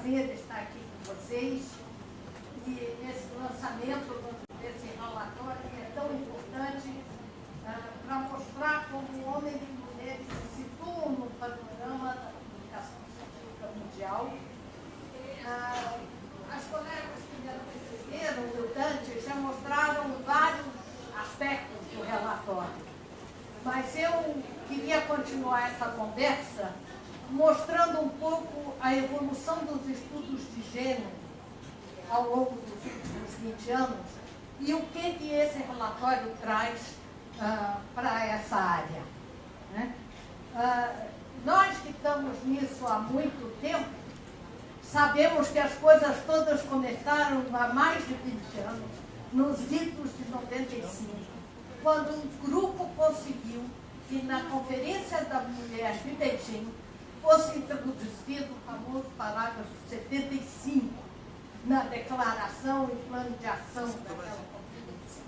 prazer de estar aqui com vocês. 75, quando um grupo conseguiu que na Conferência da Mulher de Beijing fosse introduzido o famoso parágrafo 75 na declaração e plano de ação daquela conferência,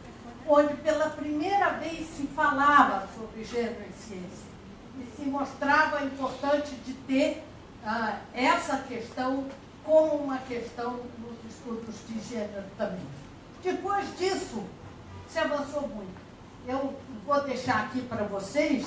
onde pela primeira vez se falava sobre gênero e ciência e se mostrava importante de ter ah, essa questão como uma questão nos estudos de gênero também. Depois disso, se avançou muito. Eu vou deixar aqui para vocês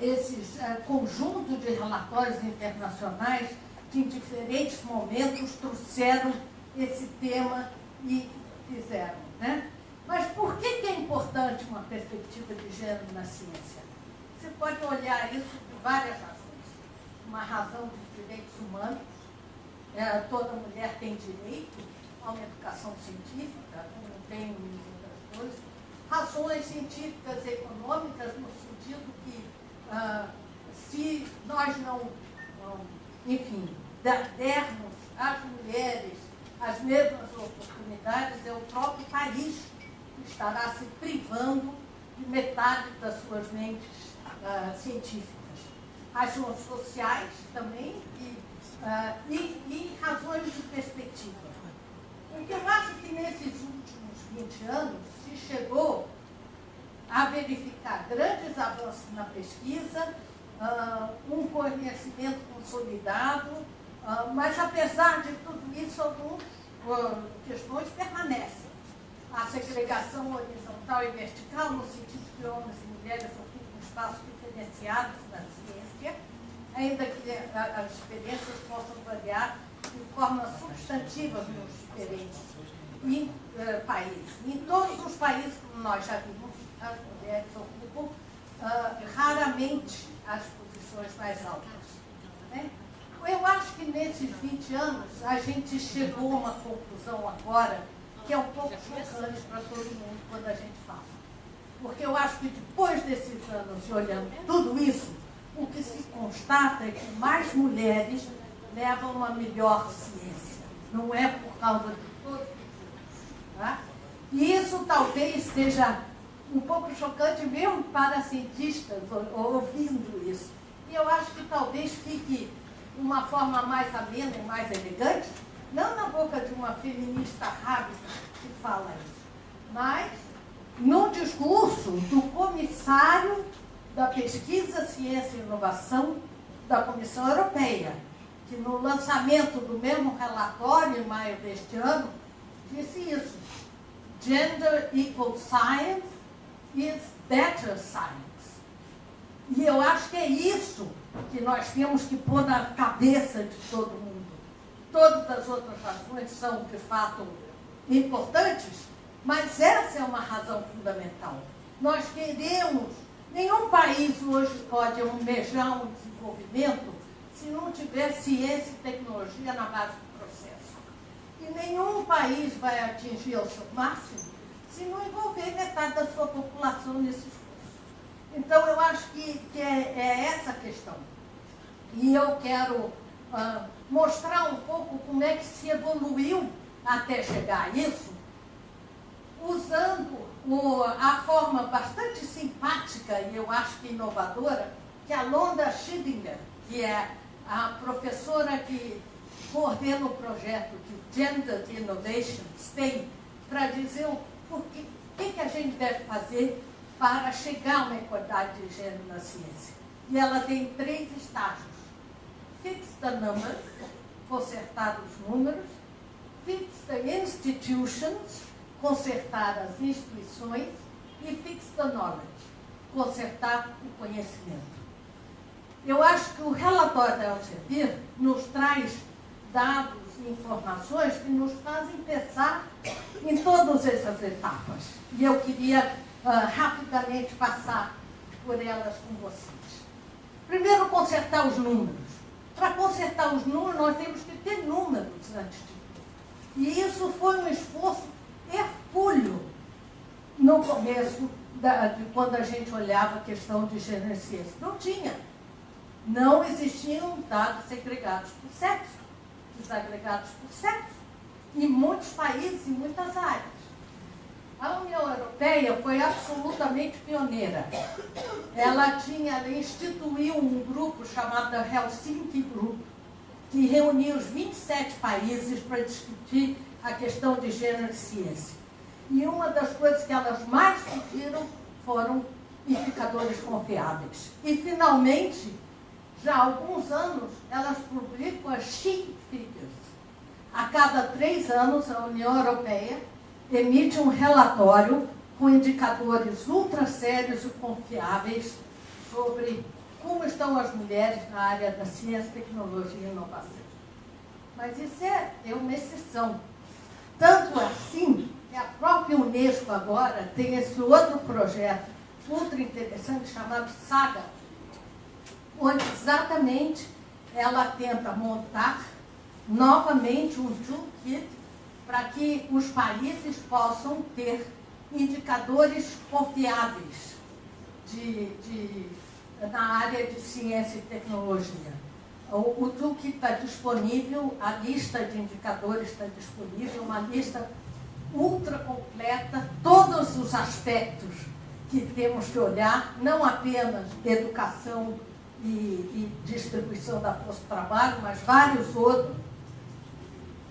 esses uh, conjunto de relatórios internacionais que em diferentes momentos trouxeram esse tema e fizeram. Né? Mas por que, que é importante uma perspectiva de gênero na ciência? Você pode olhar isso por várias razões. Uma razão dos direitos humanos, é, toda mulher tem direito a uma educação científica, como tem coisas. Razões científicas e econômicas, no sentido que ah, se nós não, não, enfim, dermos às mulheres as mesmas oportunidades, é o próprio país que estará se privando de metade das suas mentes uh, científicas. Razões sociais também e, uh, e, e razões de perspectiva. O que eu acho que nesses últimos 20 anos chegou a verificar grandes avanços na pesquisa, uh, um conhecimento consolidado, uh, mas apesar de tudo isso, algumas uh, questões permanecem. A segregação horizontal e vertical, no sentido que homens e mulheres ocupam espaços diferenciados na ciência, ainda que as experiências possam variar de forma substantiva nos diferentes em, países. Em todos os países, como nós já vimos, as mulheres ocupam uh, raramente as posições mais altas. Né? Eu acho que nesses 20 anos a gente chegou a uma conclusão agora que é um pouco chocante para todo mundo quando a gente fala. Porque eu acho que depois desses anos, olhando tudo isso, o que se constata é que mais mulheres levam uma melhor ciência. Não é por causa de isso. Tá? E isso talvez seja um pouco chocante mesmo para cientistas ouvindo isso. E eu acho que talvez fique uma forma mais amena e mais elegante, não na boca de uma feminista rápida que fala isso, mas no discurso do comissário da Pesquisa, Ciência e Inovação da Comissão Europeia, que no lançamento do mesmo relatório, em maio deste ano, disse isso. Gender equal science is better science. E eu acho que é isso que nós temos que pôr na cabeça de todo mundo. Todas as outras razões são, de fato, importantes, mas essa é uma razão fundamental. Nós queremos, nenhum país hoje pode almejar um desenvolvimento se não tiver ciência e tecnologia na base. E nenhum país vai atingir o seu máximo se não envolver metade da sua população nesse esforço. Então, eu acho que, que é, é, essa a questão. E eu quero uh, mostrar um pouco como é que se evoluiu até chegar a isso, usando o, a forma bastante simpática e eu acho que inovadora que a Londa Schillinger, que é a professora que coordena o projeto Gender Innovations tem, para dizer o o que, que, a gente deve fazer para chegar a uma igualdade de gênero na ciência. E ela tem três estágios. Fix the numbers, consertar os números. fix the institutions, consertar as instituições, e fix the knowledge, consertar o conhecimento. Eu acho que o relatório da Elsevier nos traz dados informações que nos fazem pensar em todas essas etapas. E eu queria uh, rapidamente passar por elas com vocês. Primeiro, consertar os números. Para consertar os números, nós temos que ter números antes de tudo. E isso foi um esforço hercúleo no começo, da, de quando a gente olhava a questão de gênero. Não tinha. Não existiam dados segregados por sexo, desagregados por sexo, em muitos países, em muitas áreas. A União Europeia foi absolutamente pioneira. Ela tinha, ela instituiu um grupo chamado Helsinki Group, que reunia os 27 países para discutir a questão de gênero e ciência. E uma das coisas que elas mais pediram foram indicadores confiáveis. E, finalmente, já há alguns anos, elas publicam as Chic Figures. A cada três anos, a União Europeia emite um relatório com indicadores ultra sérios e confiáveis sobre como estão as mulheres na área da ciência, tecnologia e inovação. Mas isso é, é uma exceção. Tanto assim que a própria Unesco agora tem esse outro projeto ultra interessante chamado SAGA, onde exatamente ela tenta montar novamente um toolkit para que os países possam ter indicadores confiáveis de, de, na área de ciência e tecnologia. O, o toolkit está disponível, a lista de indicadores está disponível, uma lista ultra completa, todos os aspectos que temos que olhar, não apenas educação e, e distribuição da força de trabalho, mas vários outros,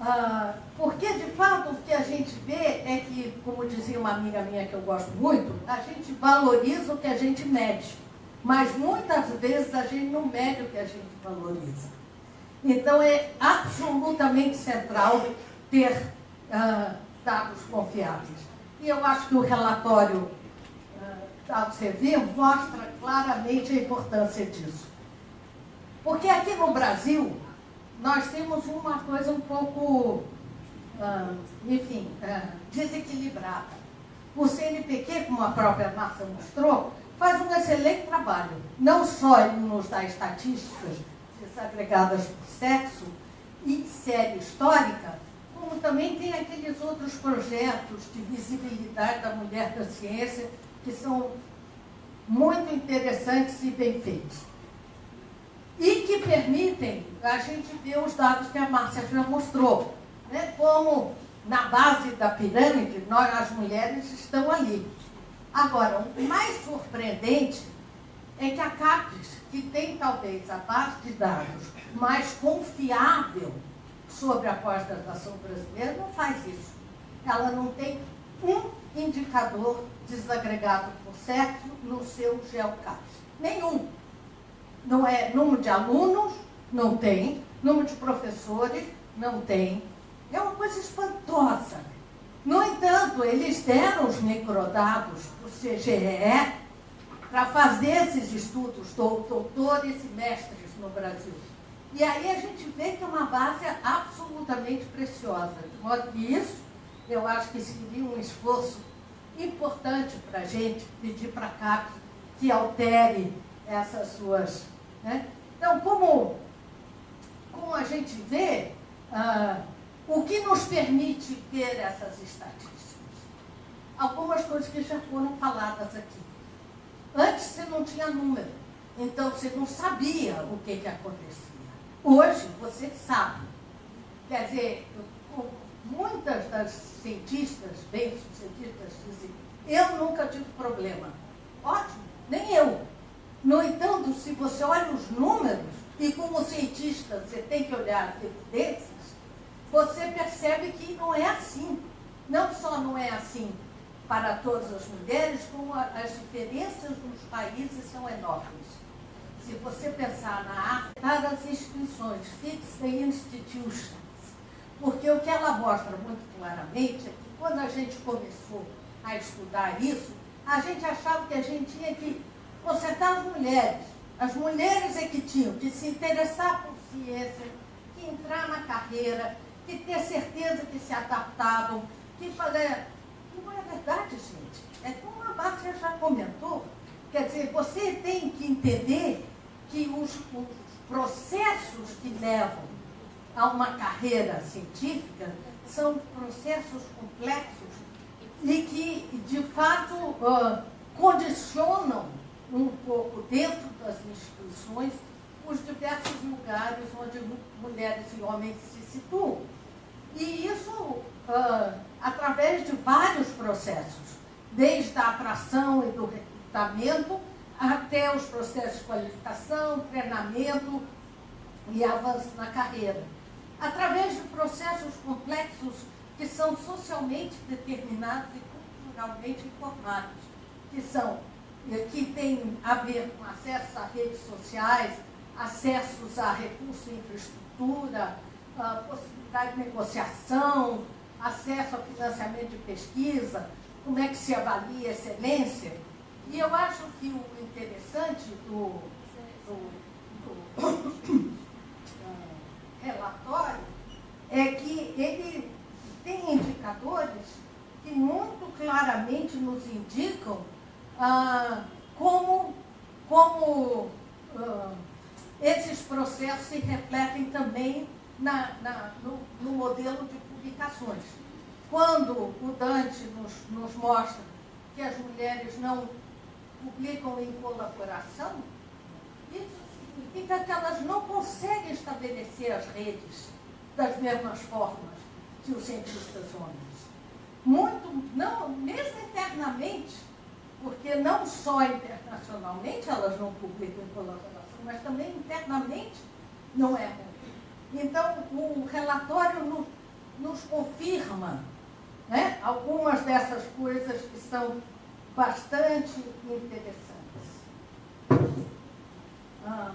ah, porque, de fato, o que a gente vê é que, como dizia uma amiga minha que eu gosto muito, a gente valoriza o que a gente mede. Mas muitas vezes a gente não mede o que a gente valoriza. Então é absolutamente central ter ah, dados confiáveis. E eu acho que o relatório da Alcevir mostra claramente a importância disso. Porque aqui no Brasil, nós temos uma coisa um pouco, ah, enfim, ah, desequilibrada. O CNPq, como a própria Márcia mostrou, faz um excelente trabalho. Não só ele nos dá estatísticas desagregadas por sexo e série histórica, como também tem aqueles outros projetos de visibilidade da mulher da ciência que são muito interessantes e bem feitos e que permitem a gente ver os dados que a Márcia já mostrou. Né? Como na base da pirâmide, nós, as mulheres, estão ali. Agora, o mais surpreendente é que a CAPES, que tem talvez a base de dados mais confiável sobre a pós-graduação brasileira, não faz isso. Ela não tem um indicador desagregado por sexo no seu GeoCAPES. Nenhum. Não é número de alunos, não tem. Número de professores, não tem. É uma coisa espantosa. No entanto, eles deram os microdados para o CGE para fazer esses estudos, doutores e mestres no Brasil. E aí a gente vê que é uma base absolutamente preciosa. De modo que isso, eu acho que seria um esforço importante para a gente pedir para a CAPES que altere essas suas né? Então, como, como a gente vê, ah, o que nos permite ter essas estatísticas? Algumas coisas que já foram faladas aqui. Antes você não tinha número, então você não sabia o que, que acontecia. Hoje você sabe. Quer dizer, muitas das cientistas bem-sucedidas dizem, eu nunca tive problema. Ótimo, nem eu. No entanto, se você olha os números, e como cientista você tem que olhar as evidências, você percebe que não é assim. Não só não é assim para todas as mulheres, como as diferenças nos países são enormes. Se você pensar na África, as instituições, fixed institutions, Porque o que ela mostra muito claramente é que quando a gente começou a estudar isso, a gente achava que a gente tinha que consertar as mulheres. As mulheres é que tinham que se interessar por ciência, que entrar na carreira, que ter certeza que se adaptavam, que fazer. Não é verdade, gente. É como a Márcia já comentou. Quer dizer, você tem que entender que os, os processos que levam a uma carreira científica são processos complexos e que, de fato, uh, condicionam um pouco dentro das instituições os diversos lugares onde mulheres e homens se situam. E isso uh, através de vários processos, desde a atração e do recrutamento até os processos de qualificação, treinamento e avanço na carreira. Através de processos complexos que são socialmente determinados e culturalmente informados, que são que têm a ver com acesso a redes sociais, acessos a recursos e infraestrutura, possibilidade de negociação, acesso a financiamento de pesquisa, como é que se avalia a excelência. E eu acho que o interessante do, do, do relatório é que ele tem indicadores que muito claramente nos indicam ah, como, como ah, esses processos se refletem também na, na, no, no, modelo de publicações. Quando o Dante nos, nos mostra que as mulheres não publicam em colaboração, isso significa que elas não conseguem estabelecer as redes das mesmas formas que os cientistas homens. Muito, não, mesmo internamente, porque não só internacionalmente elas não publicam colaboração, mas também internamente não é. Então, o relatório nos, nos confirma né, algumas dessas coisas que são bastante interessantes. Ah,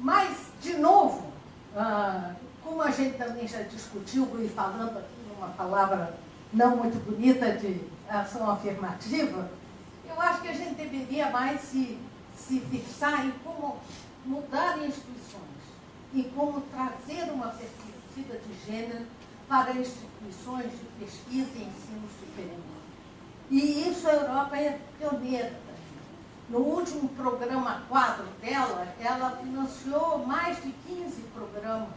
mas, de novo, ah, como a gente também já discutiu, e falando aqui uma palavra não muito bonita de ação afirmativa, eu acho que a gente deveria mais se, se fixar em como mudar instituições, em como trazer uma perspectiva de gênero para instituições de pesquisa e ensino superior. E isso a Europa é pioneira. No último programa quadro dela, ela financiou mais de 15 programas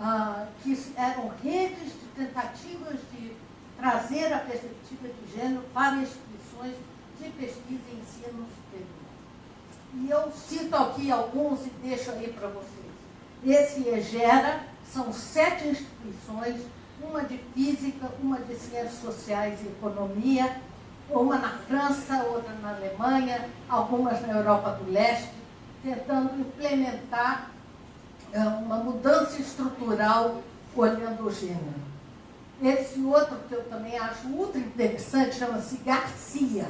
ah, que eram redes de tentativas de trazer a perspectiva de gênero para instituições de pesquisa e ensino superior. E eu cito aqui alguns e deixo aí para vocês. Esse EGERA são sete instituições, uma de física, uma de ciências sociais e economia, uma na França, outra na Alemanha, algumas na Europa do Leste, tentando implementar é, uma mudança estrutural olhando o gênero. Esse outro que eu também acho ultra interessante chama-se Garcia,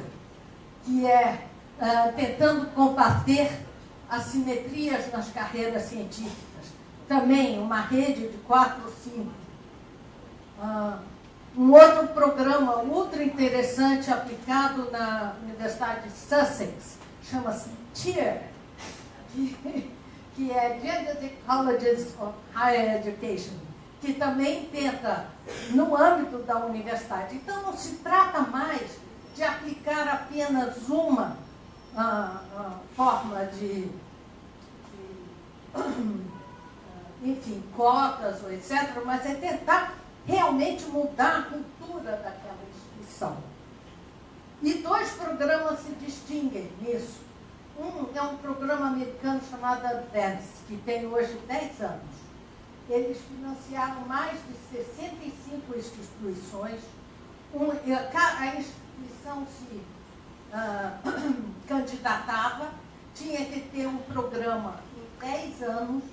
que é uh, tentando combater assimetrias nas carreiras científicas. Também uma rede de quatro ou cinco. Uh, um outro programa ultra interessante aplicado na Universidade de Sussex chama-se TIER, que, que é Gender Colleges of Higher Education que também tenta no âmbito da universidade. Então, não se trata mais de aplicar apenas uma ah, ah, forma de, de, enfim, cotas ou etc., mas é tentar realmente mudar a cultura daquela instituição. E dois programas se distinguem nisso. Um é um programa americano chamado Advance, que tem hoje 10 anos eles financiaram mais de 65 instituições. Um, a instituição se uh, candidatava, tinha que ter um programa em 10 anos,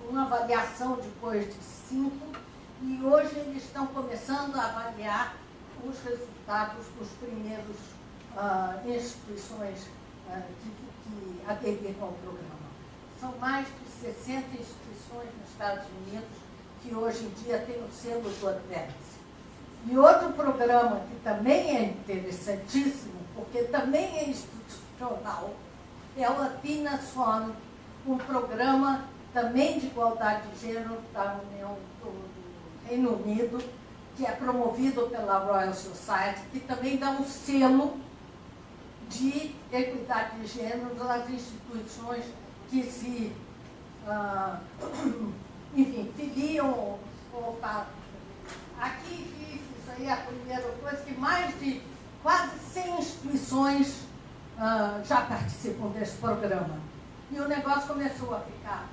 com uma avaliação depois de 5, e hoje eles estão começando a avaliar os resultados dos primeiros uh, instituições uh, que, que aderiram ao programa são mais de 60 instituições nos Estados Unidos que hoje em dia têm o selo do Advance. E outro programa que também é interessantíssimo, porque também é institucional, é o Athena Swan, um programa também de igualdade de gênero da União do Reino Unido, que é promovido pela Royal Society, que também dá um selo de equidade de gênero às instituições que se, ah, enfim, filiam ou Aqui, isso aí é a primeira coisa, que mais de quase 100 instituições ah, já participam desse programa. E o negócio começou a ficar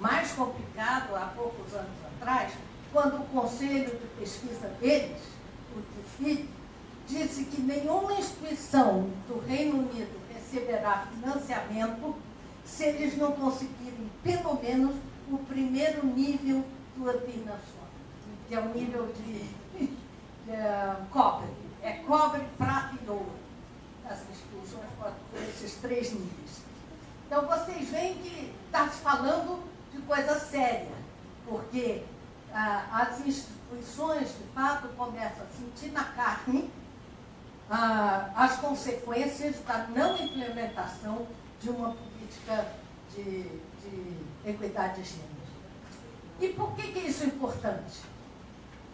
mais complicado há poucos anos atrás, quando o conselho de pesquisa deles, o TIFID, disse que nenhuma instituição do Reino Unido receberá financiamento se eles não conseguirem, pelo menos, o primeiro nível do Antinação, que é o nível de, de cobre. É cobre, prata e ouro. As instituições por esses três níveis. Então, vocês veem que está se falando de coisa séria, porque ah, as instituições, de fato, começam a sentir na carne ah, as consequências da não implementação de uma política de, de equidade de gênero. E por que, que isso é importante?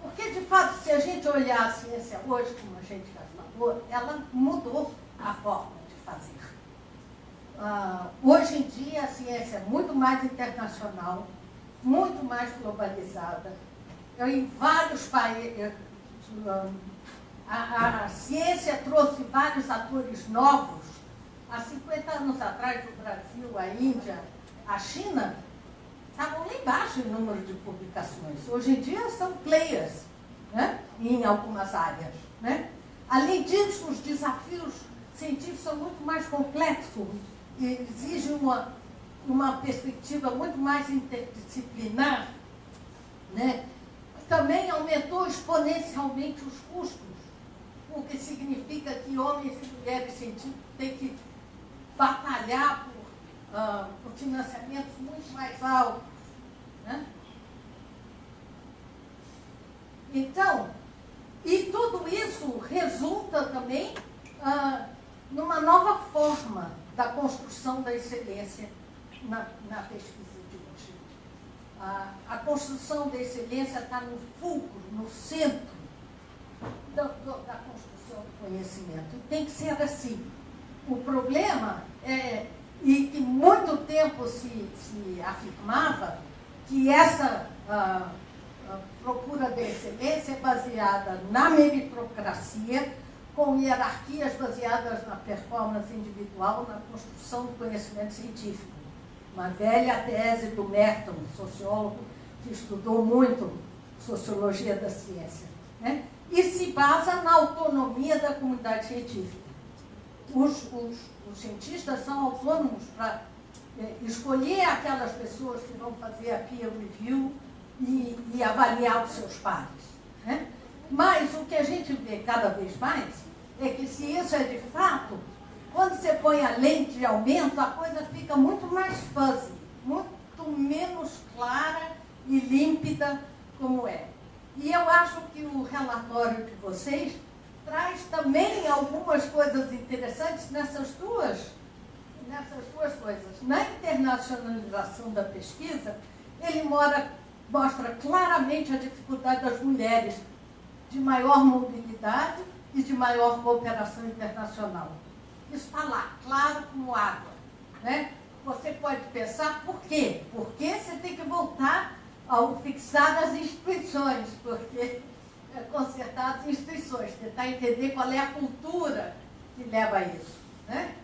Porque, de fato, se a gente olhar a ciência hoje, como a gente já falou, ela mudou a forma de fazer. Uh, hoje em dia, a ciência é muito mais internacional, muito mais globalizada. Em vários países, uh, a, a, ciência trouxe vários atores novos. Há 50 anos atrás, o Brasil, a Índia, a China, estavam lá embaixo em número de publicações. Hoje em dia são players né? em algumas áreas. Né? Além disso, os desafios científicos são muito mais complexos e exigem uma, uma perspectiva muito mais interdisciplinar. Né? Também aumentou exponencialmente os custos o que significa que homens e mulheres têm que batalhar por, uh, por financiamentos muito mais altos. Né? Então, e tudo isso resulta também uh, numa nova forma da construção da excelência na, na pesquisa de hoje. Uh, a construção da excelência está no fulcro, no centro da, da construção do conhecimento. E tem que ser assim. O problema é, e que muito tempo se, se afirmava, que essa ah, procura de excelência é baseada na meritocracia, com hierarquias baseadas na performance individual, na construção do conhecimento científico. Uma velha tese do Merton, sociólogo que estudou muito sociologia da ciência. Né? e se basa na autonomia da comunidade científica. Os, os, os cientistas são autônomos para é, escolher aquelas pessoas que vão fazer a peer review e, e avaliar os seus pares. Né? Mas o que a gente vê cada vez mais é que se isso é de fato, quando você põe a lente de aumento, a coisa fica muito mais fuzzy, muito menos clara e límpida como é. E eu acho que o relatório de vocês traz também algumas coisas interessantes nessas duas, nessas duas coisas. Na internacionalização da pesquisa, ele mora, mostra claramente a dificuldade das mulheres de maior mobilidade e de maior cooperação internacional. Está lá, claro como água. Né? Você pode pensar por quê? Porque você tem que voltar ao fixar as instituições, porque é consertar as instituições, tentar entender qual é a cultura que leva a isso. Né?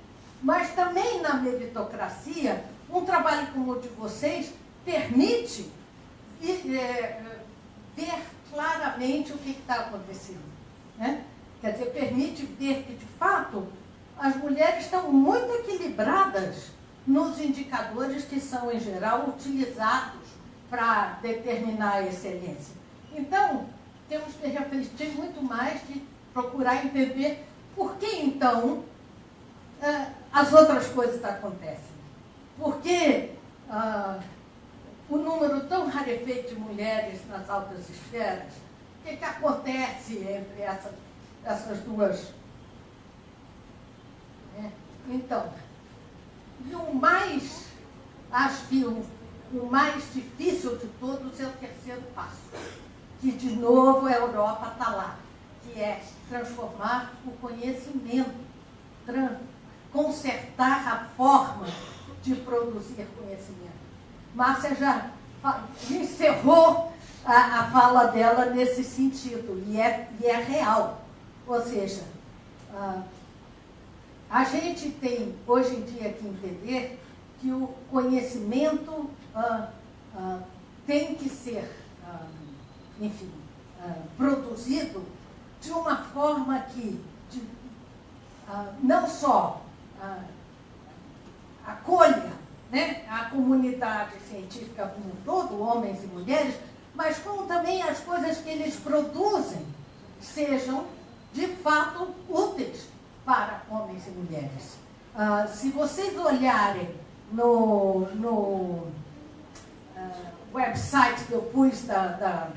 Mas também na meritocracia, um trabalho como o de vocês permite é, ver claramente o que está acontecendo. Né? Quer dizer, permite ver que, de fato, as mulheres estão muito equilibradas nos indicadores que são, em geral, utilizados para determinar a excelência. Então, temos que refletir muito mais de procurar entender por que, então, eh, as outras coisas acontecem. Porque ah, o número tão rarefeito de mulheres nas altas esferas, o que, que acontece entre essas, essas duas? Então, e o mais, acho que o, o mais difícil de todos é o terceiro passo, que de novo a Europa está lá, que é transformar o conhecimento, consertar a forma de produzir conhecimento. Márcia já encerrou a, a fala dela nesse sentido, e é, e é real. Ou seja, ah, a gente tem hoje em dia que entender que o conhecimento ah, ah, tem que ser, ah, enfim, ah, produzido de uma forma que de, ah, não só acolha né, a comunidade científica como um todo, homens e mulheres, mas como também as coisas que eles produzem sejam de fato úteis para homens e mulheres. Uh, se vocês olharem no, no uh, website que eu pus da, da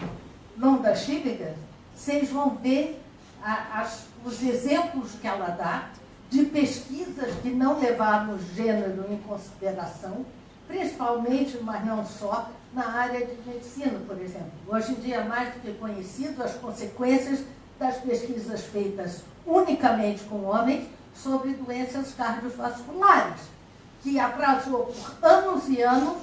Londa Schillinger, vocês vão ver a, as, os exemplos que ela dá de pesquisas que não levaram o gênero em consideração, principalmente, mas não só, na área de medicina, por exemplo. Hoje em dia é mais do que conhecido as consequências das pesquisas feitas unicamente com homens sobre doenças cardiovasculares, que atrasou por anos e anos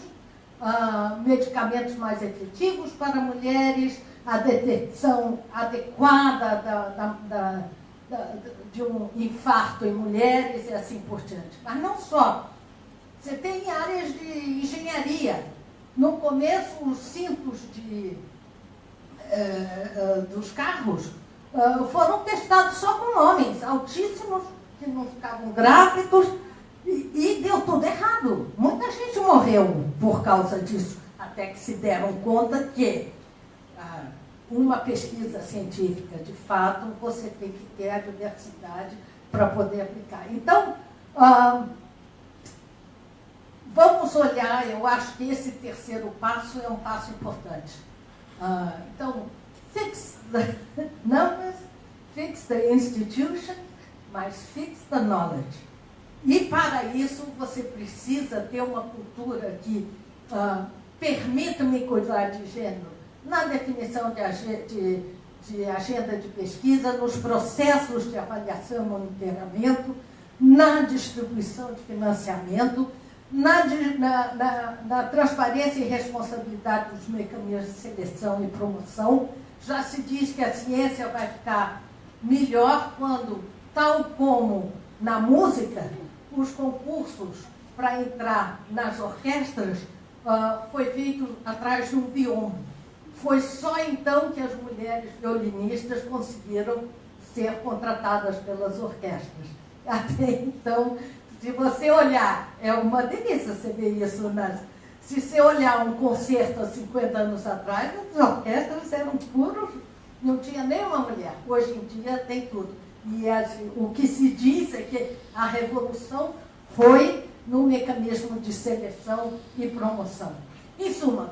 uh, medicamentos mais efetivos para mulheres, a detecção adequada da, da, da, de um infarto em mulheres e assim por diante. Mas não só. Você tem áreas de engenharia. No começo, os cintos de, uh, uh, dos carros foram testados só com homens, altíssimos, que não ficavam grávidos, e, e deu tudo errado. Muita gente morreu por causa disso, até que se deram conta que uh, uma pesquisa científica, de fato, você tem que ter a diversidade para poder aplicar. Então, uh, vamos olhar, eu acho que esse terceiro passo é um passo importante. Uh, então, fix the numbers, fix the institution, mas fix the knowledge. E para isso você precisa ter uma cultura que uh, permita-me cuidar de gênero na definição de, de, de, agenda de pesquisa, nos processos de avaliação e monitoramento, na distribuição de financiamento, na, na, na, na transparência e responsabilidade dos mecanismos de seleção e promoção, já se diz que a ciência vai ficar melhor quando, tal como na música, os concursos para entrar nas orquestras uh, foi feito atrás de um bioma. Foi só então que as mulheres violinistas conseguiram ser contratadas pelas orquestras. Até então, se você olhar, é uma delícia você ver isso nas, se você olhar um concerto há 50 anos atrás, as orquestras eram puros, não tinha nenhuma mulher. Hoje em dia tem tudo. E assim, o que se diz é que a revolução foi no mecanismo de seleção e promoção. Em suma,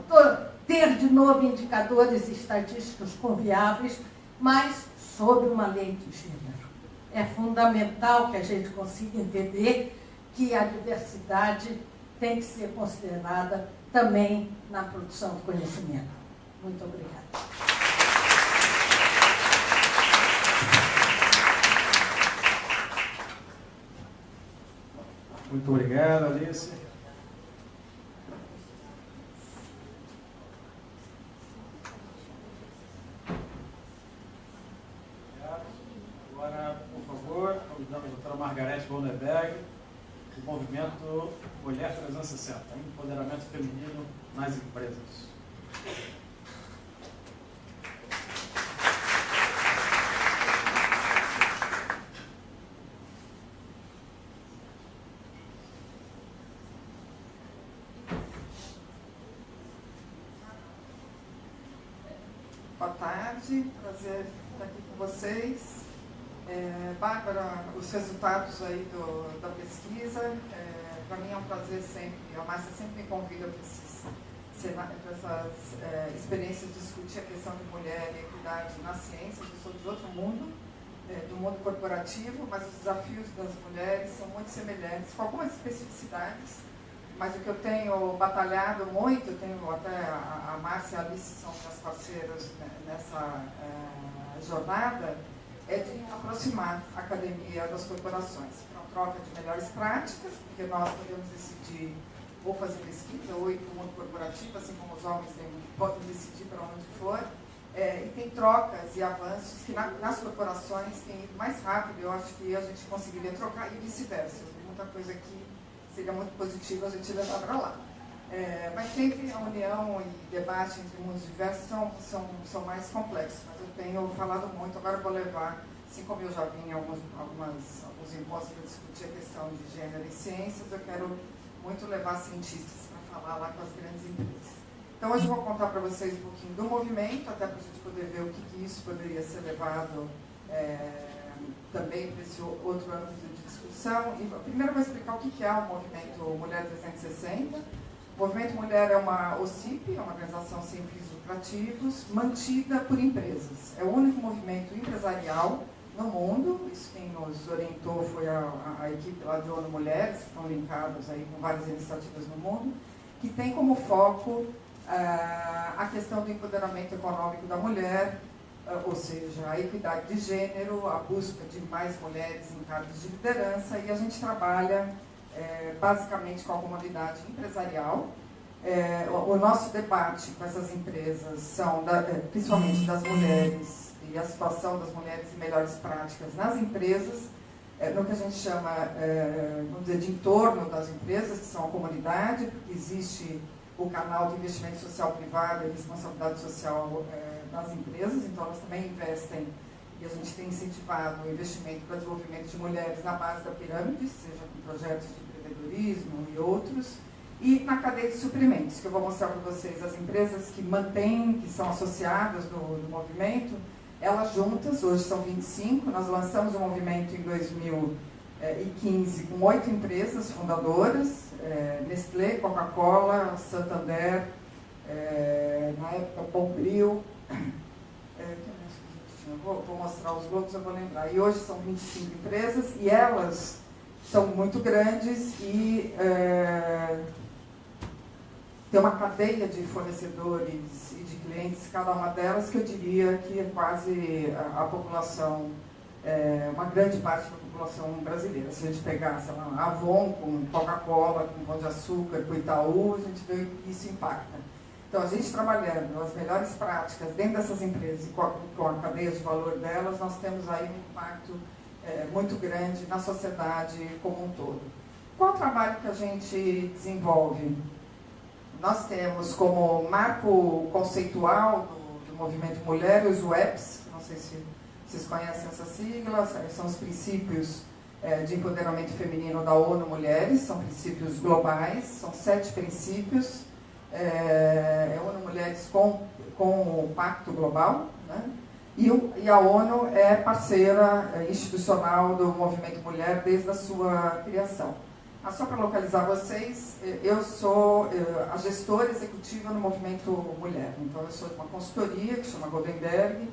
ter de novo indicadores estatísticos confiáveis, mas sob uma lei de gênero. É fundamental que a gente consiga entender que a diversidade tem que ser considerada também na produção do conhecimento. Muito obrigada. Muito obrigado, Alice. Agora, por favor, convidamos a doutora Margarete Bonneberg do movimento Mulher 360, empoderamento feminino nas empresas. Boa tarde, prazer estar aqui com vocês. É, Bárbara, os resultados aí do, da pesquisa, é, para mim é um prazer sempre, a Márcia sempre me convida para essas é, experiências de discutir a questão de mulher e equidade na ciência, eu sou de outro mundo, é, do mundo corporativo, mas os desafios das mulheres são muito semelhantes, com algumas especificidades, mas o que eu tenho batalhado muito, tenho até a, a Márcia e a Alice são minhas parceiras nessa é, jornada, é de aproximar a academia das corporações, para uma troca de melhores práticas, porque nós podemos decidir ou fazer pesquisa, ou ir para o mundo corporativo, assim como os homens têm, podem decidir para onde for, é, e tem trocas e avanços que na, nas corporações têm ido mais rápido, eu acho que a gente conseguiria trocar e vice-versa. Muita coisa que seria muito positiva a gente levar para lá. É, mas sempre a união e debate entre mundos diversos são, são, são mais complexos. Mas eu tenho falado muito, agora vou levar, assim como eu já vim em alguns, algumas, alguns encontros para discutir a questão de gênero e ciências, eu quero muito levar cientistas para falar lá com as grandes empresas. Então hoje eu vou contar para vocês um pouquinho do movimento, até para a gente poder ver o que, que isso poderia ser levado é, também para esse outro âmbito de discussão. E primeiro eu vou explicar o que, que é o movimento Mulher 360 o Movimento Mulher é uma OCIP, é uma organização sem fins lucrativos, mantida por empresas. É o único movimento empresarial no mundo, isso quem nos orientou foi a, a, a equipe lá de ONU Mulheres, que estão linkados aí com várias iniciativas no mundo, que tem como foco uh, a questão do empoderamento econômico da mulher, uh, ou seja, a equidade de gênero, a busca de mais mulheres em cargos de liderança, e a gente trabalha é, basicamente com a comunidade empresarial. É, o, o, nosso debate com essas empresas são da, é, principalmente das mulheres e a situação das mulheres e melhores práticas nas empresas, é, no que a gente chama, é, vamos dizer, de entorno das empresas, que são a comunidade, porque existe o canal de investimento social privado e responsabilidade social é, nas empresas, então elas também investem e a gente tem incentivado o investimento para desenvolvimento de mulheres na base da pirâmide, seja com projetos de empreendedorismo e outros, e na cadeia de suprimentos, que eu vou mostrar para vocês as empresas que mantêm, que são associadas no, no movimento, elas juntas, hoje são 25, nós lançamos o movimento em 2015 com oito empresas fundadoras, é, Nestlé, Coca-Cola, Santander, é, na época Bombril, é, vou, vou, mostrar os grupos, eu vou lembrar. E hoje são 25 empresas e elas são muito grandes e é, tem uma cadeia de fornecedores clientes, cada uma delas, que eu diria que é quase a, a população, é, uma grande parte da população brasileira. Se a gente pegar, sei lá, Avon com Coca-Cola, com Pão de Açúcar, com Itaú, a gente vê que isso impacta. Então, a gente trabalhando as melhores práticas dentro dessas empresas e com a, com a cadeia de valor delas, nós temos aí um impacto é, muito grande na sociedade como um todo. Qual o trabalho que a gente desenvolve? Nós temos como marco conceitual do, do movimento Mulher os WEPs, não sei se vocês conhecem essa sigla, são os princípios é, de empoderamento feminino da ONU Mulheres, são princípios globais, são sete princípios, é, é ONU Mulheres com, com o Pacto Global, né? E, e, a ONU é parceira é, institucional do movimento mulher desde a sua criação. Ah, só para localizar vocês, é, eu sou é, a gestora executiva no movimento mulher. Então, eu sou de uma consultoria que chama Goldenberg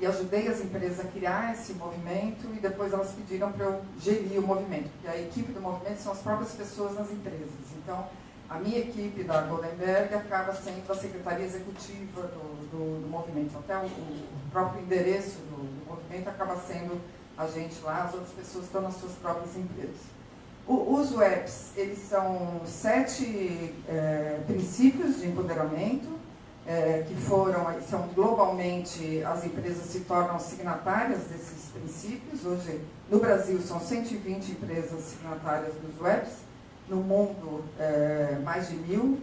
e ajudei as empresas a criar esse movimento e depois elas pediram para eu gerir o movimento, porque a equipe do movimento são as próprias pessoas nas empresas. Então, a minha equipe da Goldenberg acaba sendo a secretaria executiva do, do, do movimento. Até o, o, próprio endereço do, do, movimento acaba sendo a gente lá, as outras pessoas estão nas suas próprias empresas. O, os WEPs, eles são sete é, princípios de empoderamento, é, que foram, são globalmente, as empresas se tornam signatárias desses princípios. Hoje, no Brasil, são 120 empresas signatárias dos WEPs no mundo é, mais de mil.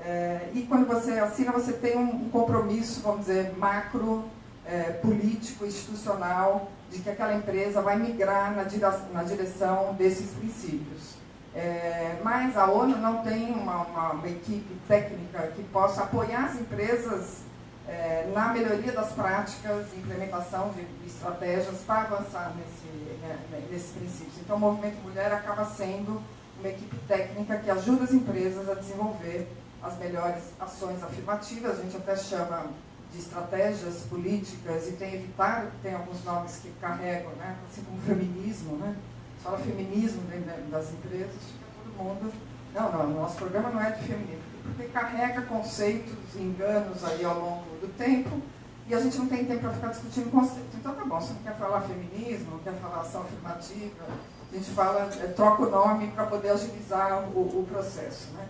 É, e quando você assina, você tem um compromisso, vamos dizer, macro, é, político, institucional, de que aquela empresa vai migrar na, na direção desses princípios. É, mas a ONU não tem uma, uma, uma, equipe técnica que possa apoiar as empresas é, na melhoria das práticas e implementação de, estratégias para avançar nesse, né, nesses princípios. Então, o Movimento Mulher acaba sendo uma equipe técnica que ajuda as empresas a desenvolver as melhores ações afirmativas, a gente até chama de estratégias políticas e tem evitado, tem alguns nomes que carregam, né? assim como feminismo, né? fala feminismo dentro das empresas, fica todo mundo. Não, não, nosso programa não é de feminismo, porque carrega conceitos enganos aí ao longo do tempo e a gente não tem tempo para ficar discutindo conceitos. Então tá bom, você não quer falar feminismo, não quer falar ação afirmativa, a gente fala, é, troca o nome para poder agilizar o, o processo. Né?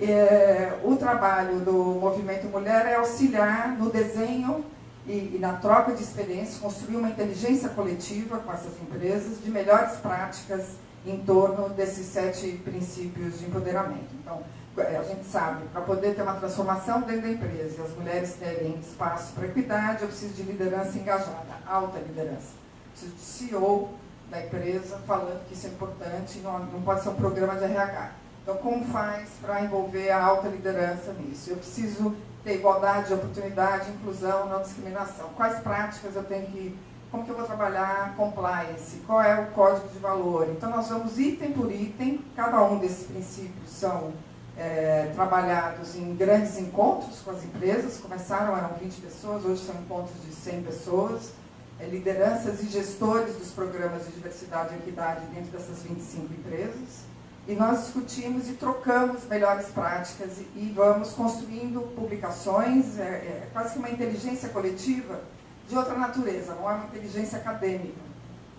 É, o trabalho do Movimento Mulher é auxiliar no desenho e, e, na troca de experiências, construir uma inteligência coletiva com essas empresas de melhores práticas em torno desses sete princípios de empoderamento. Então, é, a gente sabe, para poder ter uma transformação dentro da empresa as mulheres terem espaço para equidade, eu preciso de liderança engajada, alta liderança. Preciso de CEO da empresa falando que isso é importante, não, não pode ser um programa de RH. Então, como faz para envolver a alta liderança nisso? Eu preciso ter igualdade de oportunidade, inclusão, não discriminação. Quais práticas eu tenho que... Como que eu vou trabalhar compliance? Qual é o código de valor? Então, nós vamos item por item, cada um desses princípios são é, trabalhados em grandes encontros com as empresas. Começaram, eram 20 pessoas, hoje são encontros de 100 pessoas. É, lideranças e gestores dos programas de diversidade e equidade dentro dessas 25 empresas. E nós discutimos e trocamos melhores práticas e, vamos construindo publicações, é, é, quase que uma inteligência coletiva de outra natureza, não é uma inteligência acadêmica.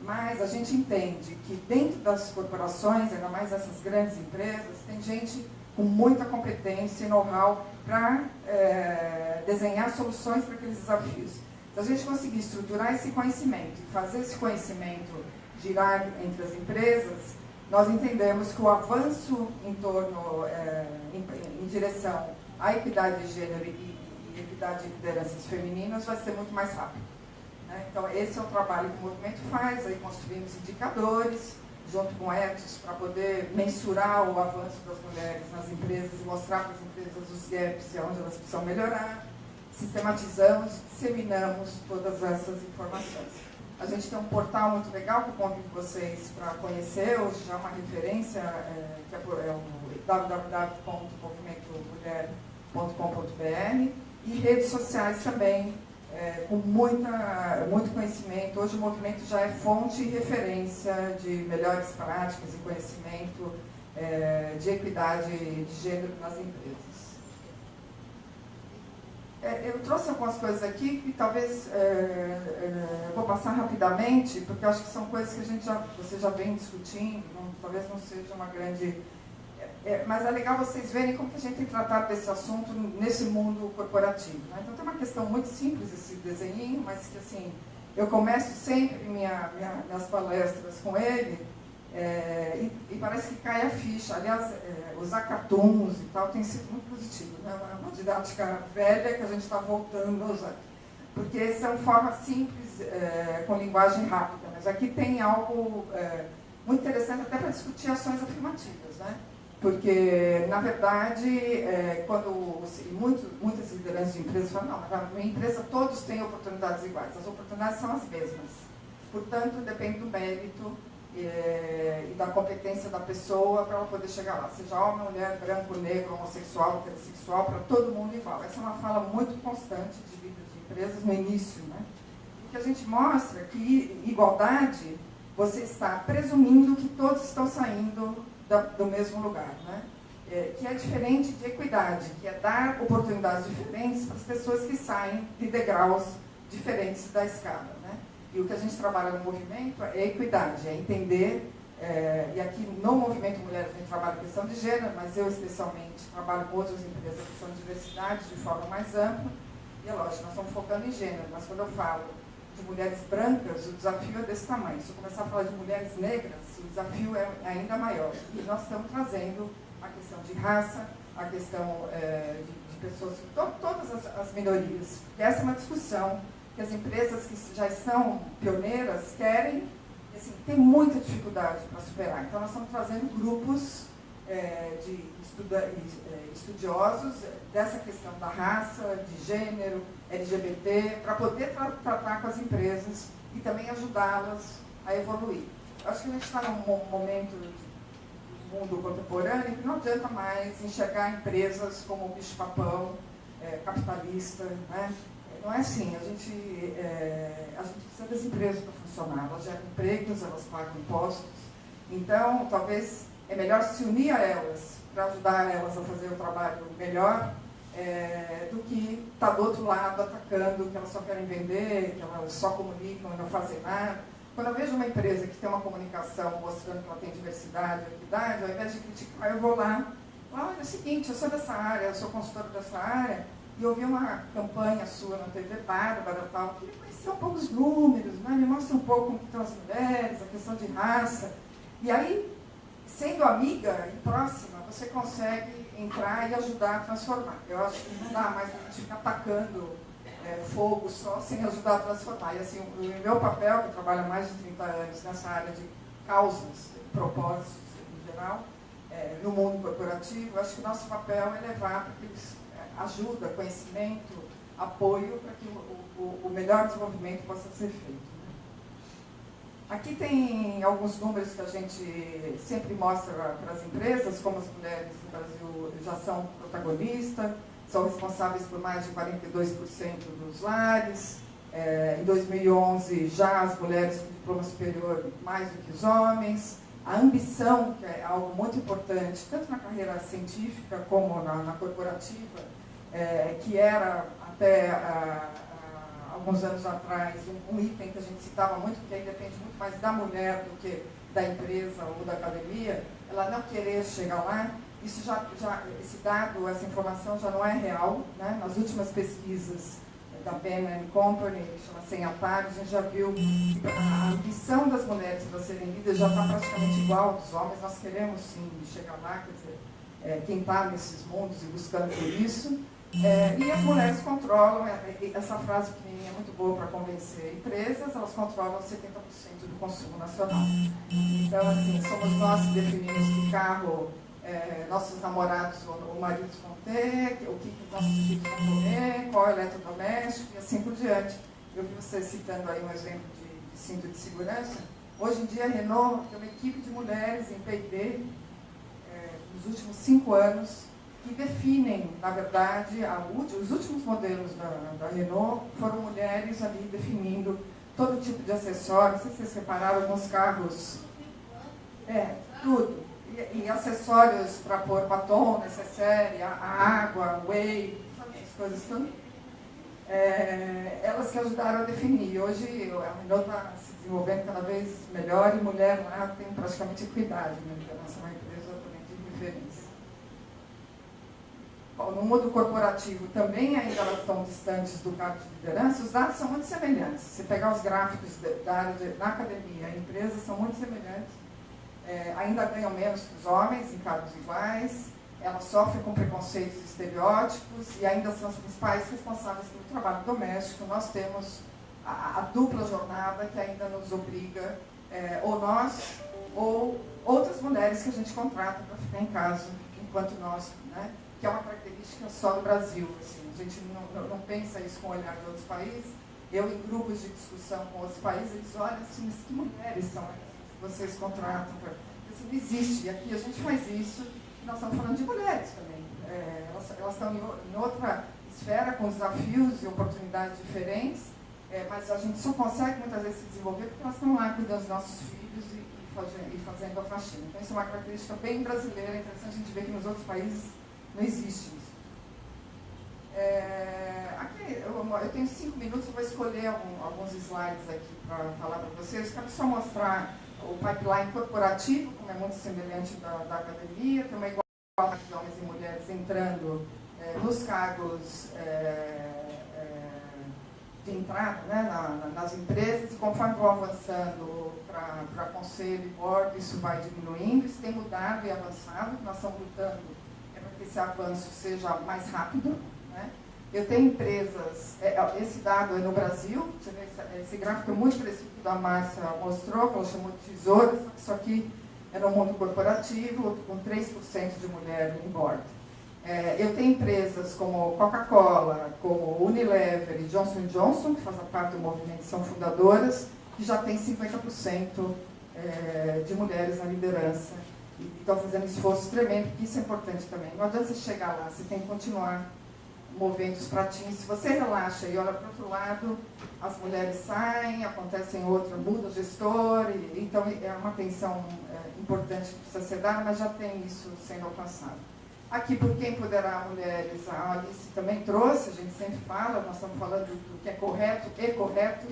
Mas a gente entende que dentro das corporações, ainda mais essas grandes empresas, tem gente com muita competência e know-how para é, desenhar soluções para aqueles desafios. Se a gente conseguir estruturar esse conhecimento e fazer esse conhecimento girar entre as empresas, nós entendemos que o avanço em torno, é, em, em, direção à equidade de gênero e, e, equidade de lideranças femininas vai ser muito mais rápido. Né? Então, esse é o trabalho que o movimento faz, aí construímos indicadores, junto com etos, para poder mensurar o avanço das mulheres nas empresas mostrar para as empresas os gaps e onde elas precisam melhorar sistematizamos, disseminamos todas essas informações. A gente tem um portal muito legal que eu convido vocês para conhecer, hoje já é uma referência, é, que é, é o www.movimentomulher.com.br e redes sociais também, é, com muita, muito conhecimento. Hoje o movimento já é fonte e referência de melhores práticas e conhecimento é, de equidade de gênero nas empresas. É, eu trouxe algumas coisas aqui que talvez é, é, vou passar rapidamente, porque acho que são coisas que a gente já, você já vem discutindo, não, talvez não seja uma grande... É, é, mas é legal vocês verem como que a gente tem tratado desse assunto nesse mundo corporativo. Né? Então tem uma questão muito simples esse desenho, mas que assim, eu começo sempre minha, minha, minhas palestras com ele, é, e, e, parece que cai a ficha. Aliás, é, usar cartoons e tal tem sido muito positivo. Né? É uma didática velha que a gente está voltando a usar. Porque são formas simples, é, com linguagem rápida. Mas aqui tem algo é, muito interessante até para discutir ações afirmativas. Né? Porque, na verdade, é, quando muitos, muitas lideranças de empresas falam, não, na minha empresa todos têm oportunidades iguais. As oportunidades são as mesmas. Portanto, depende do mérito é, e da competência da pessoa para ela poder chegar lá. Seja homem, mulher, branco, negro, homossexual, heterossexual, para todo mundo igual. Essa é uma fala muito constante de vida de empresas no início. Né? Que a gente mostra que igualdade, você está presumindo que todos estão saindo da, do mesmo lugar. Né? É, que é diferente de equidade, que é dar oportunidades diferentes para as pessoas que saem de degraus diferentes da escada. E o que a gente trabalha no movimento é equidade, é entender, é, e aqui no Movimento Mulheres a gente trabalha a questão de gênero, mas eu especialmente trabalho com outras empresas a questão de diversidade de forma mais ampla, e é lógico, nós estamos focando em gênero, mas quando eu falo de mulheres brancas, o desafio é desse tamanho. Se eu começar a falar de mulheres negras, o desafio é ainda maior. E nós estamos trazendo a questão de raça, a questão é, de, de, pessoas, to, todas as, as minorias. E essa é uma discussão que as empresas que já são pioneiras querem, assim, tem muita dificuldade para superar. Então, nós estamos trazendo grupos é, de estuda, é, estudiosos dessa questão da raça, de gênero, LGBT, para poder tra tratar com as empresas e também ajudá-las a evoluir. Acho que a gente está num momento do mundo contemporâneo que não adianta mais enxergar empresas como o bicho-papão, é, capitalista. Né? Não é assim, a gente, é, a gente precisa das empresas para funcionar, elas geram empregos, elas pagam impostos. Então, talvez é melhor se unir a elas para ajudar elas a fazer o trabalho melhor é, do que estar tá do outro lado atacando que elas só querem vender, que elas só comunicam e não fazem nada. Quando eu vejo uma empresa que tem uma comunicação mostrando que ela tem diversidade, equidade, ao invés de criticar, eu vou lá. Olha, é o seguinte, eu sou dessa área, eu sou consultora dessa área, e eu vi uma campanha sua na TV Bárbara tal, queria conhecer um pouco os números, né? me mostra um pouco como estão as mulheres, a questão de raça. E aí, sendo amiga e próxima, você consegue entrar e ajudar a transformar. Eu acho que não dá mais a gente ficar atacando é, fogo só sem ajudar a transformar. E assim, o, meu papel, que há mais de 30 anos nessa área de causas, propósitos em geral, é, no mundo corporativo, acho que o nosso papel é levar para que eles ajuda, conhecimento, apoio para que o, o, o melhor desenvolvimento possa ser feito. Aqui tem alguns números que a gente sempre mostra para as empresas, como as mulheres no Brasil já são protagonistas, são responsáveis por mais de 42% dos lares. É, em 2011, já as mulheres com diploma superior mais do que os homens. A ambição, que é algo muito importante, tanto na carreira científica como na, na corporativa, é, que era até a, alguns anos atrás, um, um, item que a gente citava muito, que aí depende muito mais da mulher do que da empresa ou da academia, ela não querer chegar lá, isso já, já, esse dado, essa informação já não é real. Né? Nas últimas pesquisas da Penn Company, chama Sem Atalho, a gente já viu que a ambição das mulheres para serem líderes já está praticamente igual dos homens. Nós queremos sim chegar lá, quer dizer, é, quem está nesses mundos e buscando por isso. É, e as mulheres controlam, é, é, essa frase é muito boa para convencer empresas, elas controlam 70% do consumo nacional. Então, assim, somos nós que definimos que carro é, nossos namorados ou, maridos vão ter, o que, que nossos filhos vão comer, qual é eletrodoméstico e assim por diante. Eu vi você citando aí um exemplo de, de cinto de segurança. Hoje em dia, a Renault tem uma equipe de mulheres em P&D é, nos últimos cinco anos que definem, na verdade, a, os últimos modelos da, da, Renault foram mulheres ali definindo todo tipo de acessórios. Não sei se vocês repararam, alguns carros. É, tudo. E, e acessórios para pôr batom, necessária, a, a água, whey, as coisas tudo. É, elas que ajudaram a definir. Hoje a Renault está se desenvolvendo cada vez melhor e mulher lá tem praticamente equidade, né? Então, nossa é uma empresa de referência no mundo corporativo também ainda elas estão distantes do cargo de liderança, os dados são muito semelhantes. Se pegar os gráficos da área de, da academia, empresas são muito semelhantes. É, ainda ganham menos que os homens em cargos iguais, elas sofrem com preconceitos e estereótipos e ainda são as principais responsáveis pelo trabalho doméstico. Nós temos a, a dupla jornada que ainda nos obriga, é, ou nós, ou outras mulheres que a gente contrata para ficar em casa enquanto nós né, que é uma característica só do Brasil. Assim. A gente não, não, pensa isso com o olhar de outros países. Eu, em grupos de discussão com outros países, eles olham assim, mas que mulheres são essas vocês contratam? Isso não existe. E aqui a gente faz isso, e nós estamos falando de mulheres também. É, elas, elas estão em, outra esfera, com desafios e oportunidades diferentes, é, mas a gente só consegue muitas vezes se desenvolver porque elas estão lá cuidando dos nossos filhos e, e, fazendo, e fazendo a faxina. Então, isso é uma característica bem brasileira, é interessante a gente ver que nos outros países não existe isso. É, aqui, eu, eu, tenho cinco minutos, eu vou escolher alguns slides aqui para falar para vocês. Quero só mostrar o pipeline corporativo, como é muito semelhante da, da academia, tem uma igualdade de homens e mulheres entrando é, nos cargos é, é de entrada né, na, na, nas empresas, e conforme vão avançando para conselho e board, isso vai diminuindo, isso tem mudado e avançado, nós estamos lutando que esse avanço seja mais rápido. Né? Eu tenho empresas, é, esse dado é no Brasil, esse gráfico é muito parecido o da Márcia mostrou, que ela chamou de tesoura, só que é no mundo corporativo, com 3% de mulher em board. É, eu tenho empresas como Coca-Cola, como Unilever e Johnson Johnson, que fazem parte do movimento, são fundadoras, que já têm 50% é, de mulheres na liderança. E estão fazendo esforço tremendo, porque isso é importante também. Não adianta você chegar lá, você tem que continuar movendo os pratinhos. Se você relaxa e olha para o outro lado, as mulheres saem, acontecem outra, muda o gestor, e, então é uma tensão é, importante que precisa ser dada, mas já tem isso sendo alcançado. Aqui, por quem empoderar mulheres, a Alice também trouxe, a gente sempre fala, nós estamos falando do que é correto e correto,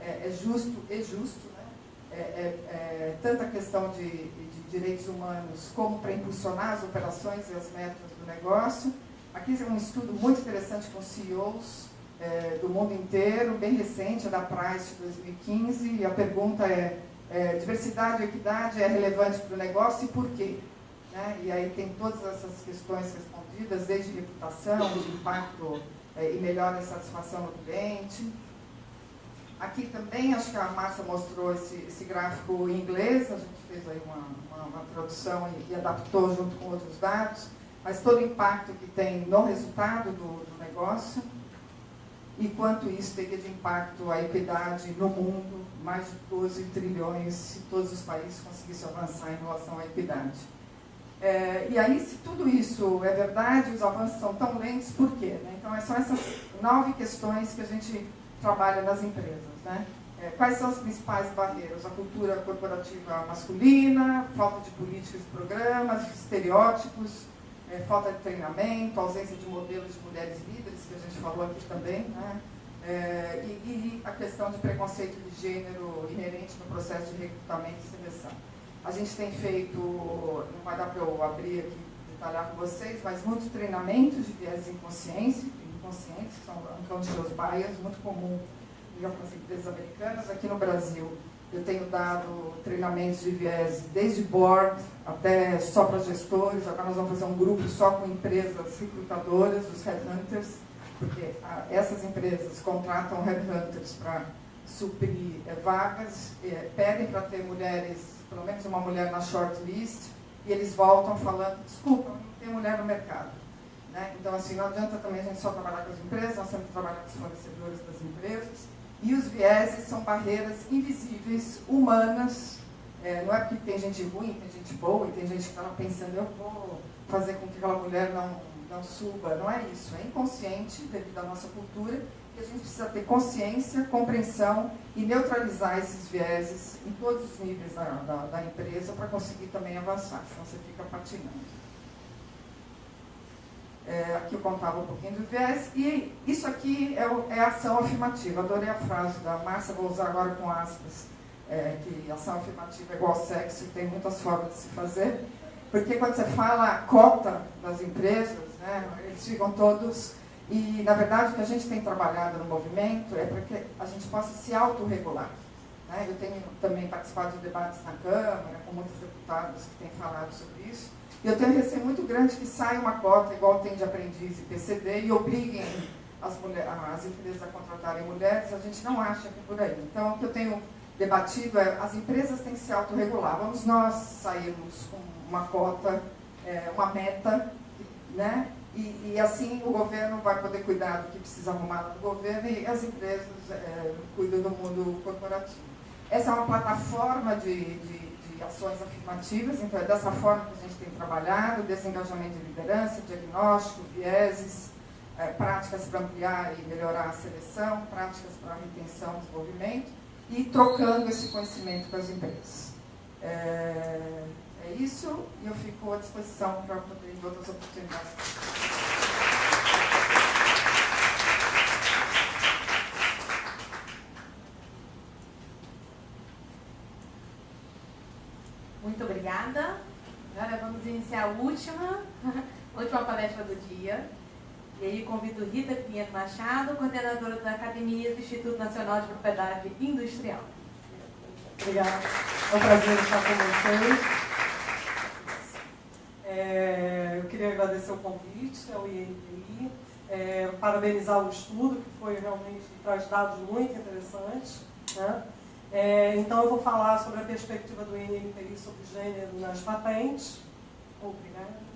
é, é justo e justo, né? é, é, é tanto a questão de direitos humanos como para impulsionar as operações e as metas do negócio, Aqui é um estudo muito interessante com CEOs é, do mundo inteiro, bem recente, é da Price de 2015, e a pergunta é, é diversidade e equidade é relevante para o negócio e por quê? Né? E aí tem todas essas questões respondidas, desde reputação, de impacto é, e melhora a satisfação do cliente. Aqui também, acho que a Márcia mostrou esse, esse gráfico em inglês, a gente fez aí uma, uma, uma tradução e, e adaptou junto com outros dados mas todo o impacto que tem no resultado do, do negócio e quanto isso teria de impacto a equidade no mundo, mais de 12 trilhões se todos os países conseguissem avançar em relação à equidade. É, e aí, se tudo isso é verdade, os avanços são tão lentos, por quê? Né? Então, são essas nove questões que a gente trabalha nas empresas. Né? É, quais são as principais barreiras? A cultura corporativa masculina, falta de políticas e programas, estereótipos, é, falta de treinamento, ausência de modelos de mulheres líderes, que a gente falou aqui também, né? É, e, e, a questão de preconceito de gênero inerente no processo de recrutamento e seleção. A gente tem feito, não vai dar para eu abrir aqui, detalhar com vocês, mas muitos treinamentos de viés inconsciência, inconscientes, que são unconscious bias, muito comum em algumas empresas americanas. Aqui no Brasil, eu tenho dado treinamentos de viés desde board até só para gestores. Agora nós vamos fazer um grupo só com empresas recrutadoras, os headhunters, porque ah, essas empresas contratam headhunters para suprir é, vagas, é, pedem para ter mulheres, pelo menos uma mulher na shortlist, e eles voltam falando, desculpa, não tem mulher no mercado. Né? Então, assim, não adianta também a gente só trabalhar com as empresas, nós temos que trabalhar com os fornecedores das empresas, e os vieses são barreiras invisíveis, humanas. É, não é porque tem gente ruim, tem gente boa, e tem gente que está pensando, eu vou fazer com que aquela mulher não, não suba. Não é isso. É inconsciente, devido à nossa cultura, que a gente precisa ter consciência, compreensão e neutralizar esses vieses em todos os níveis da, da, da empresa para conseguir também avançar, senão você fica patinando. É, aqui eu contava um pouquinho do viés, e isso aqui é, é ação afirmativa. Adorei a frase da Márcia, vou usar agora com aspas, é, que ação afirmativa é igual sexo, tem muitas formas de se fazer, porque quando você fala cota das empresas, né, eles ficam todos, e na verdade o que a gente tem trabalhado no movimento é para que a gente possa se autorregular. Né? Eu tenho também participado de debates na Câmara, com muitos deputados que têm falado sobre isso, e eu tenho receio muito grande que saia uma cota, igual tem de aprendiz e PCD, e obriguem as, mulheres, as empresas a contratarem mulheres, a gente não acha que é por aí. Então, o que eu tenho debatido é, as empresas têm que se autorregular. Vamos nós sairmos com uma cota, é, uma meta, né? E, e, assim o governo vai poder cuidar do que precisa arrumar do governo e as empresas é, cuidam do mundo corporativo. Essa é uma plataforma de, de ações afirmativas, então é dessa forma que a gente tem trabalhado, desengajamento de liderança, diagnóstico, vieses, é, práticas para ampliar e melhorar a seleção, práticas para retenção e desenvolvimento, e trocando esse conhecimento com as empresas. É, é isso, e eu fico à disposição para poder outras oportunidades. Muito obrigada. Agora vamos iniciar a última, última palestra do dia. E aí convido Rita Pinheiro Machado, coordenadora da Academia do Instituto Nacional de Propriedade Industrial. Obrigada. É um prazer estar com vocês. É, eu queria agradecer o convite ao INPI, é, parabenizar o estudo, que foi realmente traz dados muito interessantes. Né? É, então eu vou falar sobre a perspectiva do INPI sobre gênero nas patentes. Obrigada.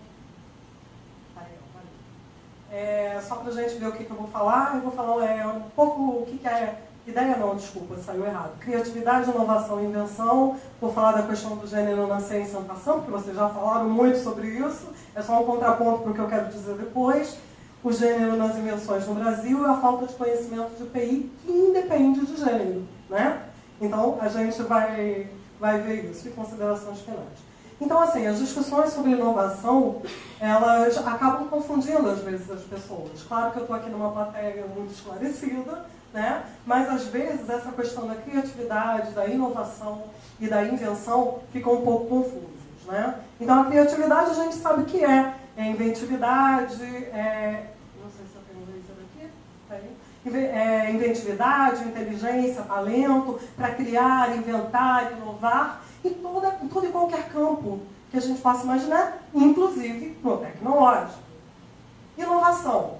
É, só para a gente ver o que, que, eu vou falar, eu vou falar é, um pouco o que, que é. Ideia não, desculpa, saiu errado. Criatividade, inovação e invenção. Vou falar da questão do gênero na ciência e inovação, porque vocês já falaram muito sobre isso. É só um contraponto para o que eu quero dizer depois. O gênero nas invenções no Brasil e a falta de conhecimento de PI, que independe de gênero. Né? Então, a gente vai, vai ver isso. E considerações finais. Então, assim, as discussões sobre inovação, elas acabam confundindo, às vezes, as pessoas. Claro que eu estou aqui numa plateia muito esclarecida, né? mas, às vezes, essa questão da criatividade, da inovação e da invenção ficam um pouco confusas. Né? Então, a criatividade a gente sabe o que é. É inventividade, é... Não sei se eu tenho um laser aqui. Tá aí. É inventividade, inteligência, talento, para criar, inventar, inovar em, toda, em todo e qualquer campo que a gente possa imaginar, inclusive no tecnológico. Inovação.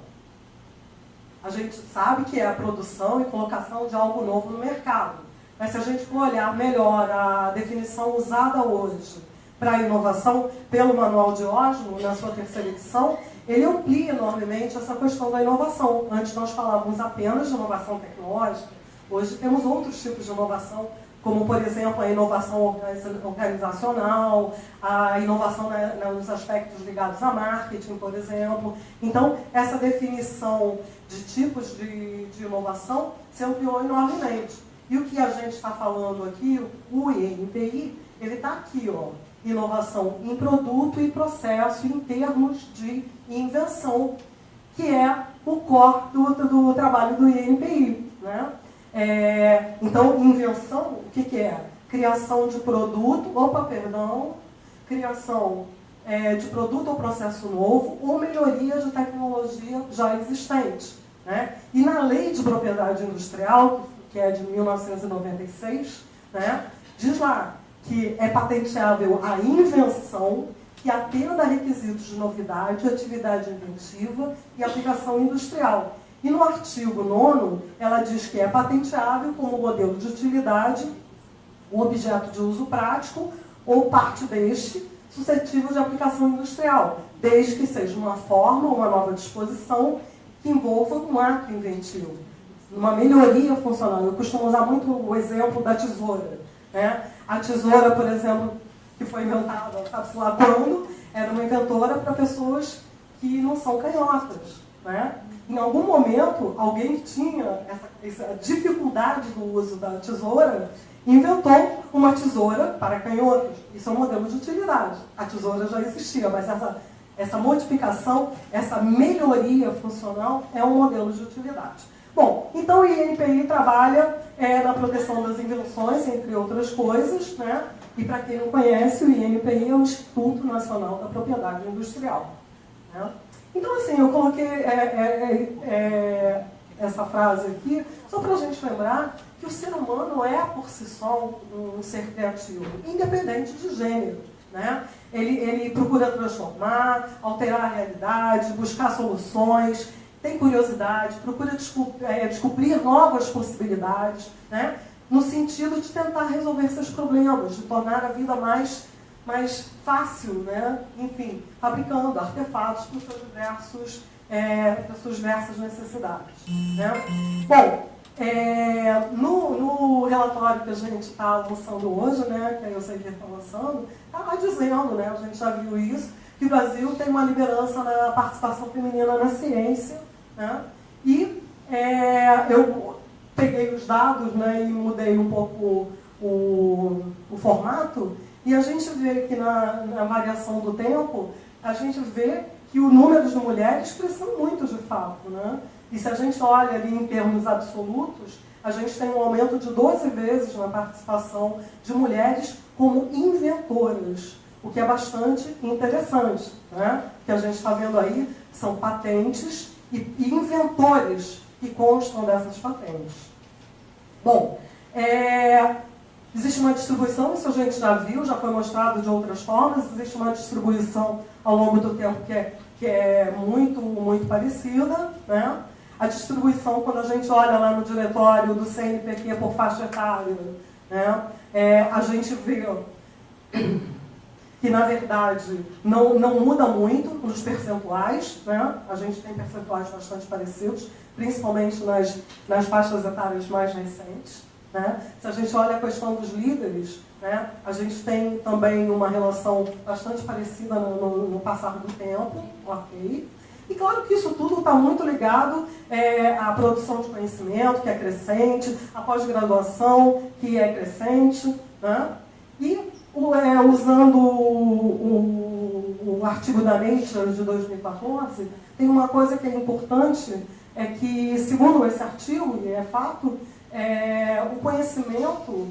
A gente sabe que é a produção e colocação de algo novo no mercado. Mas se a gente for olhar melhor a definição usada hoje para inovação pelo Manual Diógenes, na sua terceira edição, ele amplia enormemente essa questão da inovação. Antes nós falávamos apenas de inovação tecnológica, hoje temos outros tipos de inovação como, por exemplo, a inovação organizacional, a inovação nos aspectos ligados a marketing, por exemplo. Então, essa definição de tipos de, de inovação se ampliou enormemente. E o que a gente está falando aqui, o INPI, ele está aqui, ó, inovação em produto e processo em termos de invenção, que é o core do, do trabalho do INPI. Né? É, então, invenção, o que, que, é? Criação de produto, opa, perdão, criação é, de produto ou processo novo ou melhoria de tecnologia já existente. Né? E na lei de propriedade industrial, que é de 1996, né, diz lá que é patenteável a invenção que atenda a requisitos de novidade, atividade inventiva e aplicação industrial e no artigo 9 ela diz que é patenteável como modelo de utilidade, um objeto de uso prático ou parte deste suscetível de aplicação industrial, desde que seja uma forma ou uma nova disposição que envolva um ato inventivo, uma melhoria funcional. Eu costumo usar muito o exemplo da tesoura. Né? A tesoura, por exemplo, que foi inventada, sabe-se lá quando, era uma inventora para pessoas que não são canhotas. Né? Em algum momento, alguém que tinha essa, essa dificuldade do uso da tesoura inventou uma tesoura para canhotos. Isso é um modelo de utilidade. A tesoura já existia, mas essa, essa modificação, essa melhoria funcional é um modelo de utilidade. Bom, então o INPI trabalha é, na proteção das invenções, entre outras coisas, né? E para quem não conhece, o INPI é o Instituto Nacional da Propriedade Industrial. Né? Então, assim, eu coloquei é, é, é, é essa frase aqui só para a gente lembrar que o ser humano é, por si só, um ser criativo, independente de gênero. Né? Ele, ele procura transformar, alterar a realidade, buscar soluções, tem curiosidade, procura descobrir, é, novas possibilidades, né? No sentido de tentar resolver seus problemas, de tornar a vida mais mais fácil, né? enfim, fabricando artefatos para, seus diversos, é, para suas diversas necessidades. Né? Bom, é, no, no, relatório que a gente está lançando hoje, né, que a Elsevier está lançando, está dizendo, né, a gente já viu isso, que o Brasil tem uma liderança na participação feminina na ciência. Né, e é, eu peguei os dados né, e mudei um pouco o, o formato, e a gente vê que na, na variação do tempo, a gente vê que o número de mulheres cresceu muito de fato. Né? E se a gente olha ali em termos absolutos, a gente tem um aumento de 12 vezes na participação de mulheres como inventoras, o que é bastante interessante. Né? O que a gente está vendo aí são patentes e inventores que constam dessas patentes. Bom, é, Existe uma distribuição, isso a gente já viu, já foi mostrado de outras formas, existe uma distribuição ao longo do tempo que é, que é muito, muito parecida. Né? A distribuição, quando a gente olha lá no diretório do CNPq por faixa etária, Né? É, a gente vê que, na verdade, não, não muda muito nos percentuais. Né? A gente tem percentuais bastante parecidos, principalmente nas, nas faixas etárias mais recentes. Né? Se a gente olha a questão dos líderes, né, a gente tem também uma relação bastante parecida no, no, no passar do tempo, ok? E claro que isso tudo está muito ligado é, à produção de conhecimento, que é crescente, à pós-graduação, que é crescente. Né? E o, é, usando o, o, o, artigo da Nature de 2014, tem uma coisa que é importante, é que, segundo esse artigo, e é fato, é, o conhecimento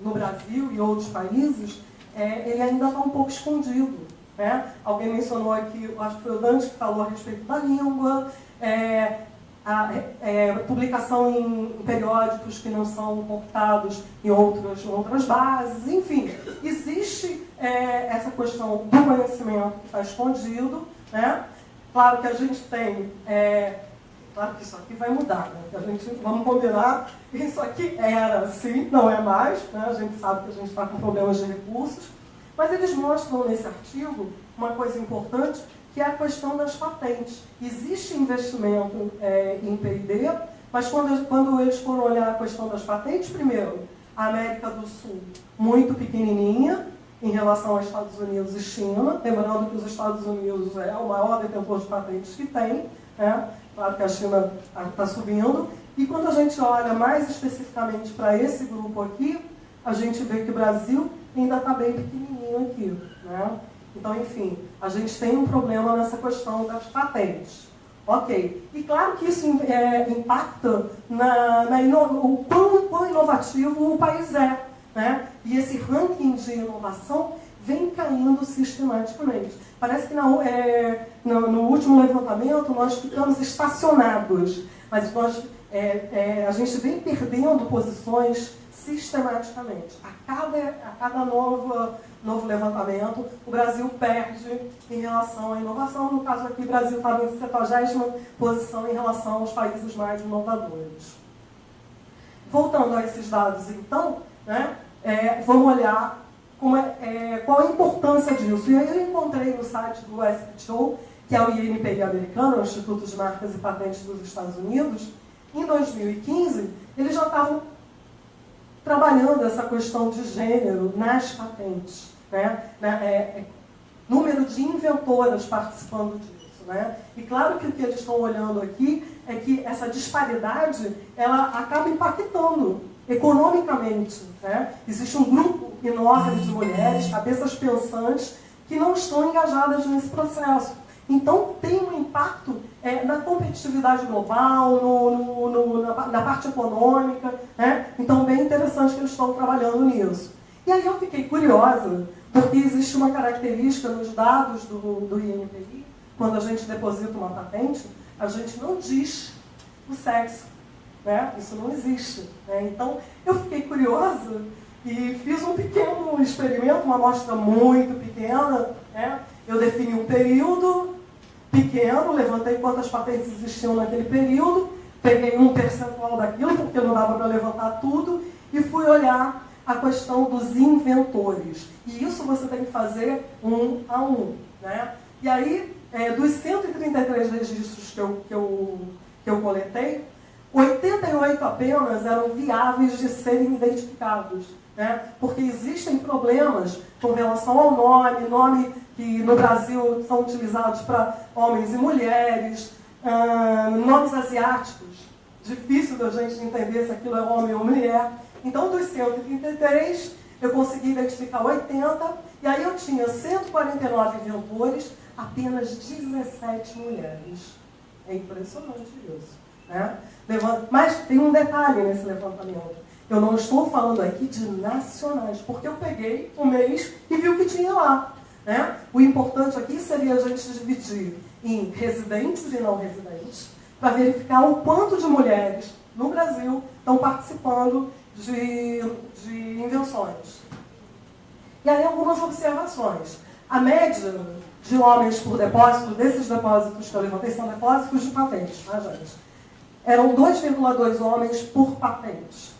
no Brasil e outros países, é, ele ainda está um pouco escondido. Né? Alguém mencionou aqui, acho que foi o Dante que falou a respeito da língua, é, a é, publicação em, periódicos que não são computados em outras, em outras bases, enfim, existe é, essa questão do conhecimento que está escondido. Né? Claro que a gente tem é, Claro que isso aqui vai mudar, né? a gente, vamos combinar, isso aqui era assim, não é mais, né? a gente sabe que a gente está com problemas de recursos, mas eles mostram nesse artigo uma coisa importante, que é a questão das patentes. Existe investimento é, em P&D, mas quando, quando eles foram olhar a questão das patentes, primeiro, a América do Sul muito pequenininha em relação aos Estados Unidos e China, lembrando que os Estados Unidos é o maior detentor de patentes que tem, né? Claro que a China está subindo. E quando a gente olha mais especificamente para esse grupo aqui, a gente vê que o Brasil ainda está bem pequenininho aqui. Né? Então, enfim, a gente tem um problema nessa questão das patentes. Ok. E claro que isso é, impacta na, na o quão, quão inovativo o país é. Né? E esse ranking de inovação vem caindo sistematicamente. Parece que na, é, no, no, último levantamento nós ficamos estacionados, mas nós, é, é, a gente vem perdendo posições sistematicamente. A cada, a cada novo, novo levantamento, o Brasil perde em relação à inovação. No caso aqui, o Brasil estava em 70 posição em relação aos países mais inovadores. Voltando a esses dados, então, né, é, vamos olhar é, é, qual a importância disso. E aí eu encontrei no site do SPTO, que é o INPI americano, o Instituto de Marcas e Patentes dos Estados Unidos, em 2015, eles já estavam trabalhando essa questão de gênero nas patentes. Né? É, é, número de inventoras participando disso. Né? E claro que o que eles estão olhando aqui é que essa disparidade ela acaba impactando economicamente. Né? Existe um grupo enorme de mulheres, cabeças pensantes, que não estão engajadas nesse processo. Então, tem um impacto é, na competitividade global, no, no, no, na, na, parte econômica. Né? Então, bem interessante que eles estão trabalhando nisso. E aí eu fiquei curiosa, porque existe uma característica nos dados do, do INPI, quando a gente deposita uma patente, a gente não diz o sexo. Né? Isso não existe. Né? Então, eu fiquei curiosa e fiz um pequeno experimento, uma amostra muito pequena. Né? Eu defini um período pequeno, levantei quantas patentes existiam naquele período, peguei um percentual daquilo, porque não dava para levantar tudo, e fui olhar a questão dos inventores. E isso você tem que fazer um a um. Né? E aí, é, dos 133 registros que eu, que eu, que eu coletei, 88 apenas eram viáveis de serem identificados. Né? Porque existem problemas com relação ao nome, nome que no Brasil são utilizados para homens e mulheres, nomes asiáticos. Difícil da gente entender se aquilo é homem ou mulher. Então, dos 133, eu consegui identificar 80, e aí eu tinha 149 inventores, apenas 17 mulheres. É impressionante isso. Né? Mas tem um detalhe nesse levantamento. Eu não estou falando aqui de nacionais, porque eu peguei o mês e vi o que tinha lá. Né? O importante aqui seria a gente dividir em residentes e não residentes, para verificar o quanto de mulheres no Brasil estão participando de, de invenções. E aí algumas observações. A média de homens por depósito, desses depósitos que eu levantei, são depósitos de patentes, tá, gente? Eram 2,2 homens por patente.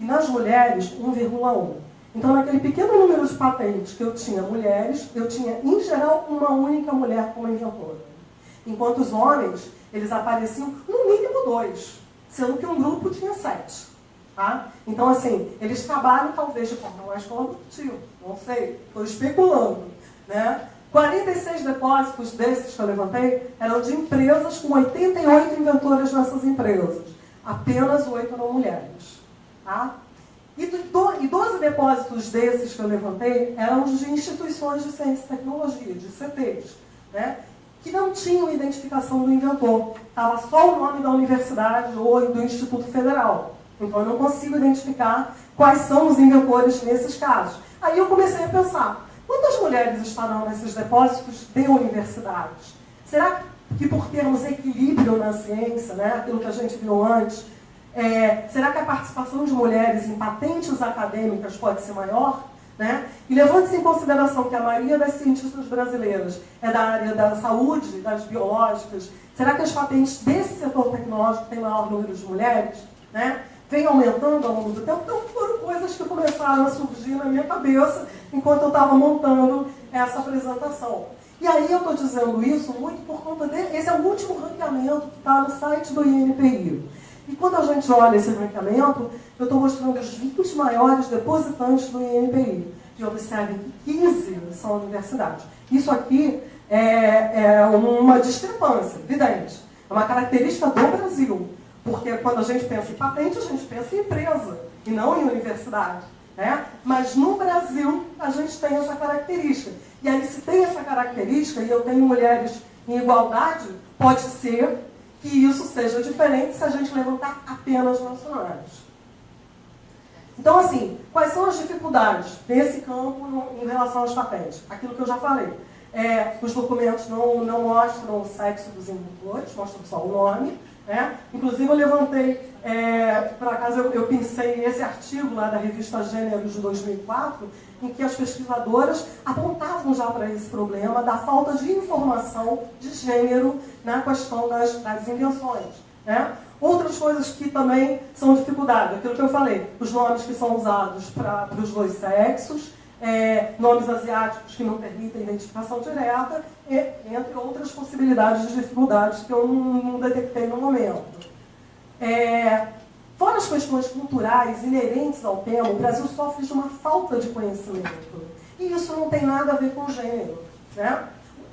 e nas mulheres 1,1. Então, naquele pequeno número de patentes que eu tinha mulheres, eu tinha, em geral, uma única mulher como inventora. Enquanto os homens, eles apareciam no mínimo dois, sendo que um grupo tinha sete. Tá? Então, assim, eles trabalham talvez de forma mais colaborativa, não sei, estou especulando. Né? 46 depósitos desses que eu levantei eram de empresas com 88 inventoras nessas empresas. Apenas 8 eram mulheres. Tá? E, do, e 12 depósitos desses que eu levantei eram de instituições de ciência e tecnologia, de CTs, né? que não tinham identificação do inventor. Estava só o nome da universidade ou do Instituto Federal. Então eu não consigo identificar quais são os inventores nesses casos. Aí eu comecei a pensar, quantas mulheres estarão nesses depósitos de universidades? Será que por termos equilíbrio na ciência, né, aquilo que a gente viu antes, é, será que a participação de mulheres em patentes acadêmicas pode ser maior? Né? E levando-se em consideração que a maioria das cientistas brasileiras é da área da saúde, das biológicas, será que as patentes desse setor tecnológico têm maior número de mulheres? Né? Vem aumentando ao longo do tempo? Então foram coisas que começaram a surgir na minha cabeça enquanto eu estava montando essa apresentação. E aí eu estou dizendo isso muito por conta desse. Esse é o último ranqueamento que está no site do INPI. E quando a gente olha esse ranqueamento, eu estou mostrando os 20 maiores depositantes do INPI. E observem que 15 são universidades. Isso aqui é, é uma discrepância, evidente. É uma característica do Brasil. Porque quando a gente pensa em patente, a gente pensa em empresa e não em universidade. Né? Mas no Brasil, a gente tem essa característica. E aí, se tem essa característica, e eu tenho mulheres em igualdade, pode ser que isso seja diferente se a gente levantar apenas nacionais. Então, assim, quais são as dificuldades desse campo em relação às patentes? Aquilo que eu já falei. É, os documentos não, não mostram o sexo dos inventores, mostram só o nome. Né? Inclusive, eu levantei, é, por acaso, eu, eu pensei esse artigo lá da revista Gêneros de 2004, em que as pesquisadoras apontavam já para esse problema da falta de informação de gênero na questão das, das invenções. Né? Outras coisas que também são dificuldade, aquilo que eu falei, os nomes que são usados para os dois sexos, é, nomes asiáticos que não permitem identificação direta, e, entre outras possibilidades de dificuldades que eu não, não detectei no momento. É, fora as questões culturais inerentes ao tema, o Brasil sofre de uma falta de conhecimento. E isso não tem nada a ver com gênero. Né?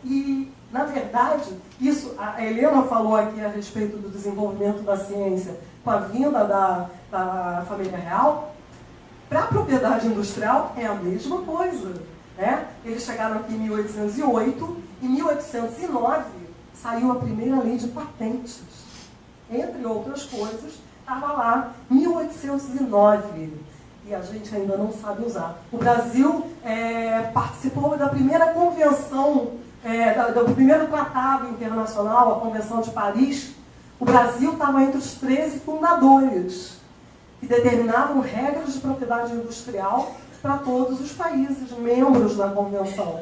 E, na verdade, isso, a Helena falou aqui a respeito do desenvolvimento da ciência com a vinda da, da família real, para a propriedade industrial é a mesma coisa. Né? Eles chegaram aqui em 1808, em 1809 saiu a primeira lei de patentes. Entre outras coisas, estava lá 1809 e a gente ainda não sabe usar. O Brasil é, participou da primeira convenção, é, do primeiro tratado internacional, a Convenção de Paris. O Brasil estava entre os 13 fundadores que determinavam regras de propriedade industrial para todos os países membros da convenção.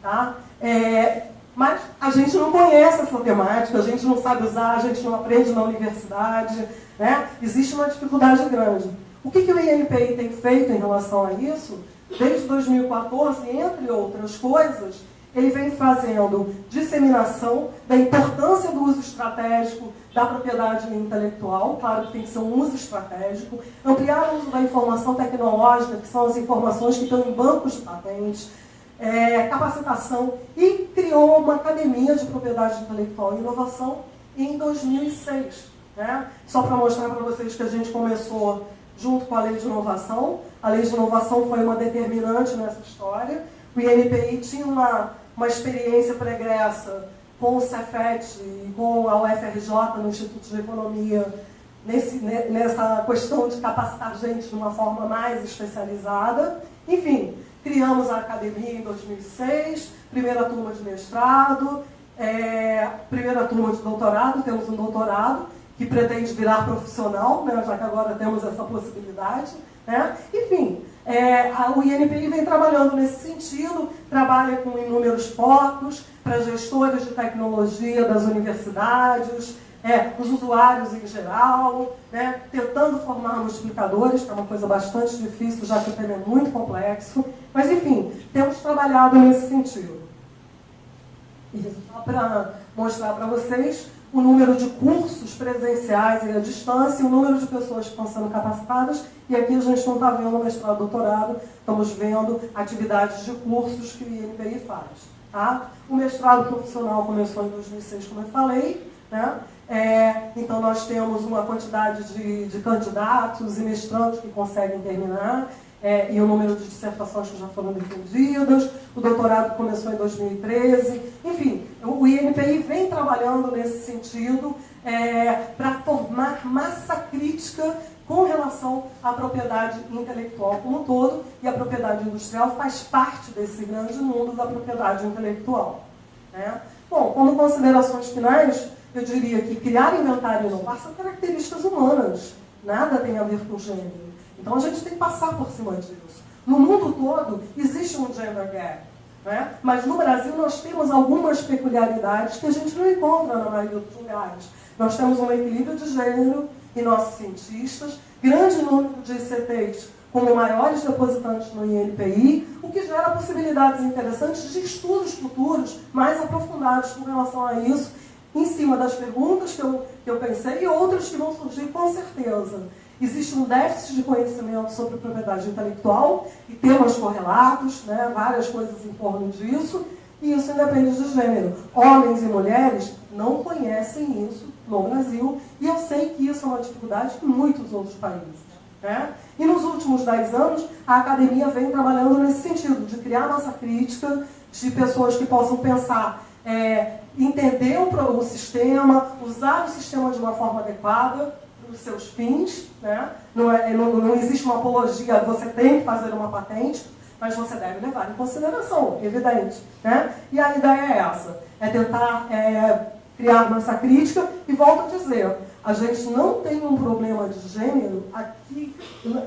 Tá? É, mas a gente não conhece essa temática, a gente não sabe usar, a gente não aprende na universidade. Né? Existe uma dificuldade grande. O que, que o INPI tem feito em relação a isso? Desde 2014, entre outras coisas, ele vem fazendo disseminação da importância do uso estratégico da propriedade intelectual, claro que tem que ser um uso estratégico, ampliar o uso da informação tecnológica, que são as informações que estão em bancos de patentes, é, capacitação, e criou uma academia de propriedade intelectual e inovação em 2006. Né? Só para mostrar para vocês que a gente começou junto com a lei de inovação, a lei de inovação foi uma determinante nessa história, o INPI tinha uma, uma experiência pregressa com o Cefet e com a UFRJ no Instituto de Economia nesse, nessa questão de capacitar gente de uma forma mais especializada. Enfim, criamos a academia em 2006, primeira turma de mestrado, é, primeira turma de doutorado, temos um doutorado que pretende virar profissional, né, já que agora temos essa possibilidade. Né? Enfim, é, a, o INPI vem trabalhando nesse sentido, trabalha com inúmeros focos para gestores de tecnologia das universidades, é, os usuários em geral, né, tentando formar multiplicadores, que é uma coisa bastante difícil, já que o tema é muito complexo. Mas, enfim, temos trabalhado nesse sentido. E só para mostrar para vocês o número de cursos presenciais e à distância, o número de pessoas que estão sendo capacitadas, e aqui a gente não está vendo mestrado, doutorado, estamos vendo atividades de cursos que o INPI faz. Tá? O mestrado profissional começou em 2006, como eu falei, né? É, então, nós temos uma quantidade de, de, candidatos e mestrandos que conseguem terminar, é, e o número de dissertações que já foram defendidas. O doutorado começou em 2013. Enfim, o INPI vem trabalhando nesse sentido é, para formar massa crítica com relação à propriedade intelectual como um todo, e a propriedade industrial faz parte desse grande mundo da propriedade intelectual. Né? Bom, como considerações finais, eu diria que criar inventário e inovar são características humanas, nada tem a ver com gênero. Então a gente tem que passar por cima disso. No mundo todo existe um gender gap, né? mas no Brasil nós temos algumas peculiaridades que a gente não encontra na maioria dos lugares. Nós temos um equilíbrio de gênero em nossos cientistas, grande número de ICTs como maiores depositantes no INPI, o que gera possibilidades interessantes de estudos futuros mais aprofundados com relação a isso, em cima das perguntas que eu, que eu pensei e outras que vão surgir com certeza. Existe um déficit de conhecimento sobre propriedade intelectual e temas correlatos, né, várias coisas em torno disso, e isso independe de gênero. Homens e mulheres não conhecem isso no Brasil, e eu sei que isso é uma dificuldade em muitos outros países. Né? E nos últimos dez anos, a academia vem trabalhando nesse sentido, de criar massa crítica, de pessoas que possam pensar, é, entender o, o, sistema, usar o sistema de uma forma adequada para os seus fins. Né? Não, é, não, não existe uma apologia, você tem que fazer uma patente, mas você deve levar em consideração, evidente. Né? E a ideia é essa, é tentar é, criar massa crítica, e volto a dizer, a gente não tem um problema de gênero aqui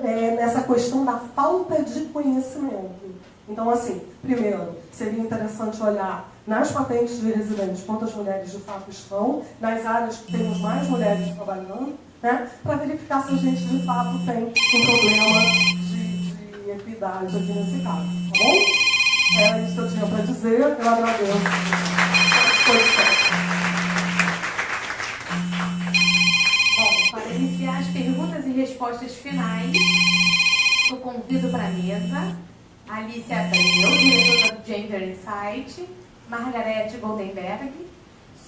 é, nessa questão da falta de conhecimento. Então, assim, primeiro, seria interessante olhar nas patentes de residentes quantas mulheres de fato estão, nas áreas que temos mais mulheres trabalhando, né, para verificar se a gente de fato tem um problema de, de equidade aqui nesse caso. Tá bom? Era isso que eu tinha para dizer. Eu agradeço iniciar as perguntas e respostas finais, eu convido para a mesa Alice Abreu, diretora do Gender Insight, Margarete Goldenberg,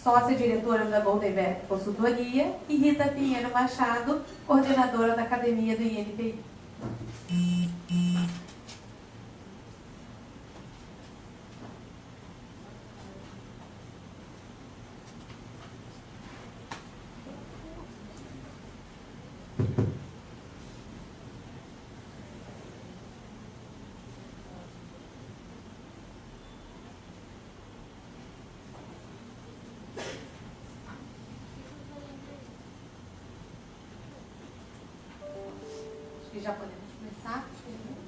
sócia-diretora da Goldenberg Consultoria, e Rita Pinheiro Machado, coordenadora da Academia do INPI. já podemos começar com as perguntas.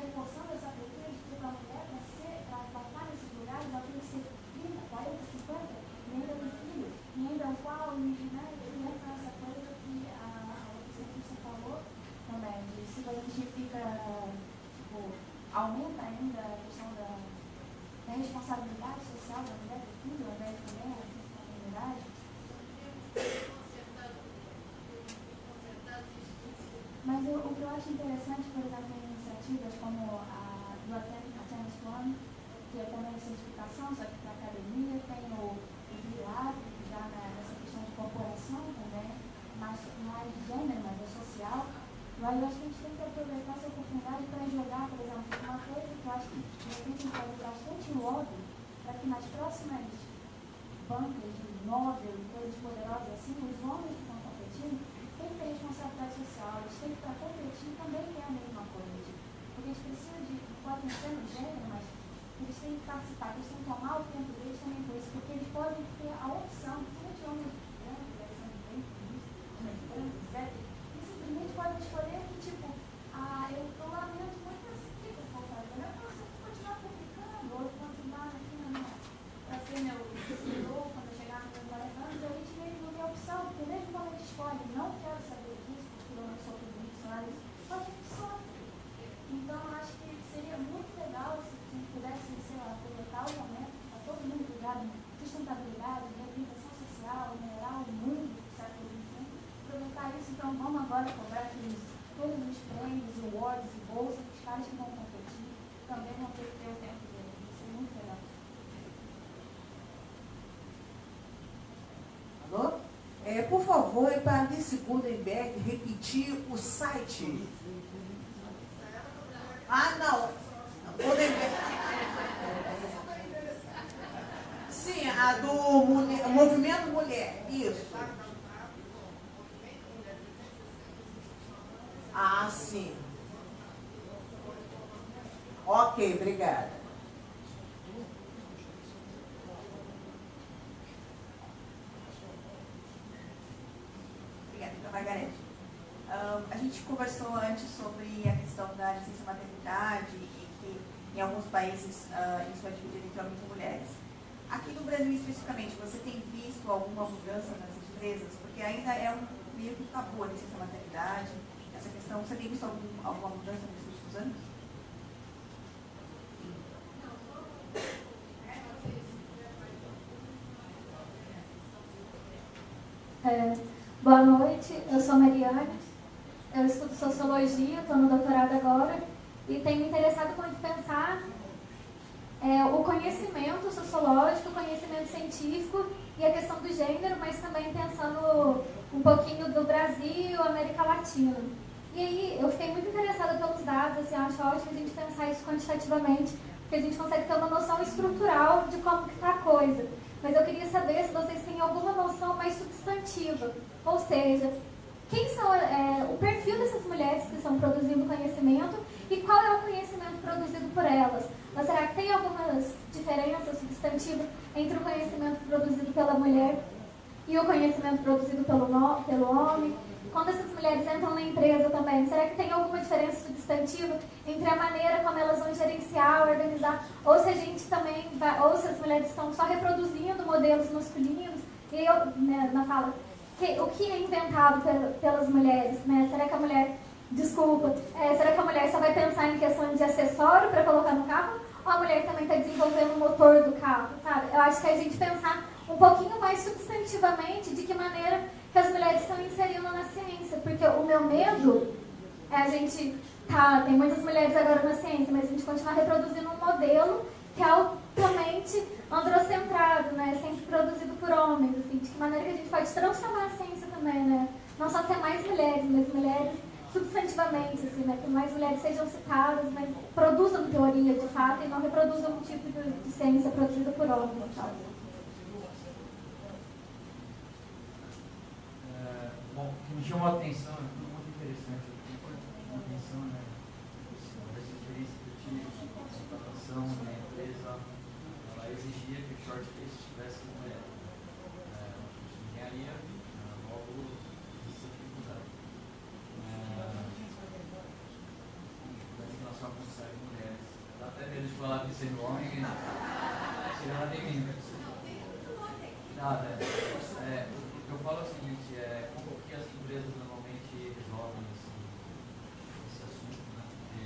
bastante É, por favor, para a Alice Gutenberg repetir o site. Ah, não. Sim, a do mulher, Movimento Mulher. Isso. Ah, sim. Ok. Obrigada, então, Margarete. Ah, a gente conversou antes sobre a questão da licença maternidade e que em alguns países ah, isso é dividido entre homens e mulheres. Aqui no Brasil especificamente, você tem visto alguma mudança nas empresas? Porque ainda é um meio que tabu a licença maternidade, essa questão. Você tem visto algum, alguma mudança nos últimos anos? É, boa noite, eu sou Mariane, eu estudo Sociologia, estou no doutorado agora e tenho me interessado muito pensar é, o conhecimento sociológico, o conhecimento científico e a questão do gênero, mas também pensando um pouquinho do Brasil, América Latina. E aí eu fiquei muito interessada pelos dados, assim, eu acho ótimo a gente pensar isso quantitativamente, porque a gente consegue ter uma noção estrutural de como que está a coisa. Mas eu queria saber se vocês têm alguma noção mais substantiva, ou seja, quem são é, o perfil dessas mulheres que estão produzindo conhecimento e qual é o conhecimento produzido por elas. Mas será que tem algumas diferenças substantivas entre o conhecimento produzido pela mulher e o conhecimento produzido pelo, pelo homem? Quando essas mulheres entram na empresa também, será que tem alguma diferença substantiva entre a maneira como elas vão gerenciar, organizar, ou se a gente também vai, ou se as mulheres estão só reproduzindo modelos masculinos? E eu, né, na fala, que, o que é inventado pelas mulheres, né? Será que a mulher, desculpa, é, será que a mulher só vai pensar em questão de acessório para colocar no carro? Ou a mulher também está desenvolvendo o motor do carro, sabe? Eu acho que a gente pensar um pouquinho mais substantivamente de que maneira que as mulheres estão inserindo na ciência, porque o meu medo é a gente tá, tem muitas mulheres agora na ciência, mas a gente continuar reproduzindo um modelo que é altamente androcentrado, né? Sempre produzido por homens, assim, de que maneira que a gente pode transformar a ciência também, né? Não só ter mais mulheres, mas mulheres substantivamente, assim, né? Que mais mulheres sejam citadas, mas produzam teoria de fato e não reproduzam um tipo de, de ciência produzida por homens tal. É, bom, o que me chamou a atenção, é muito interessante, o que me chamou a atenção, né? Essa experiência que eu tive de contratação na empresa, ela exigia que o short case tivesse mulher. É, um de engenharia, é, logo existe dificuldade. É, parece que ela só consegue mulheres. Dá até medo de falar que sendo homem, chega lá tem mim. Nada, é, eu falo o seguinte, é, como que as empresas normalmente resolvem esse, esse assunto, né? Porque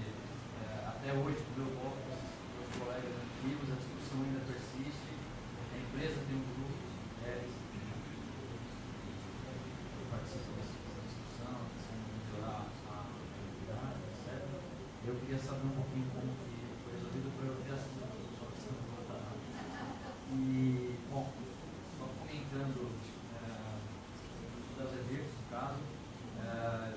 é, até hoje, quando eu volto com os meus colegas antigos, a discussão ainda persiste, a empresa tem um grupo de mulheres que, que participam dessa discussão, pensando em melhorar a qualidade, etc. Eu queria saber um pouquinho como que foi vida para eu ter assunto. E, bom, só comentando é, das eventos, no caso, é,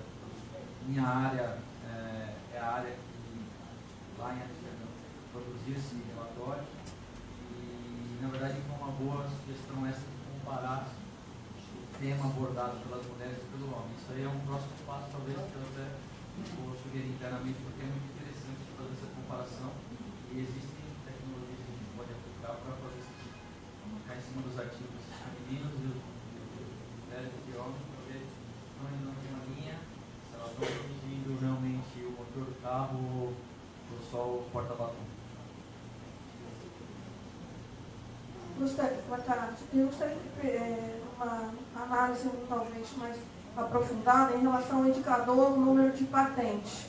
minha área é, é, a área que lá em Amsterdã produzia esse relatório e, na verdade, foi uma boa sugestão essa de comparar o tema abordado pelas mulheres e pelo homem. Isso aí é um próximo passo, talvez, que eu até vou sugerir internamente, porque é muito interessante fazer essa comparação e existem tecnologias que a gente pode aplicar para fazer isso, ficar em cima dos artigos femininos e os mulheres e homens, para ver não é na mesma linha, se elas estão produzindo realmente o motor do carro ou só o porta-batom. Gostaria, Eu gostaria de é, uma análise talvez mais aprofundada em relação ao indicador número de patentes.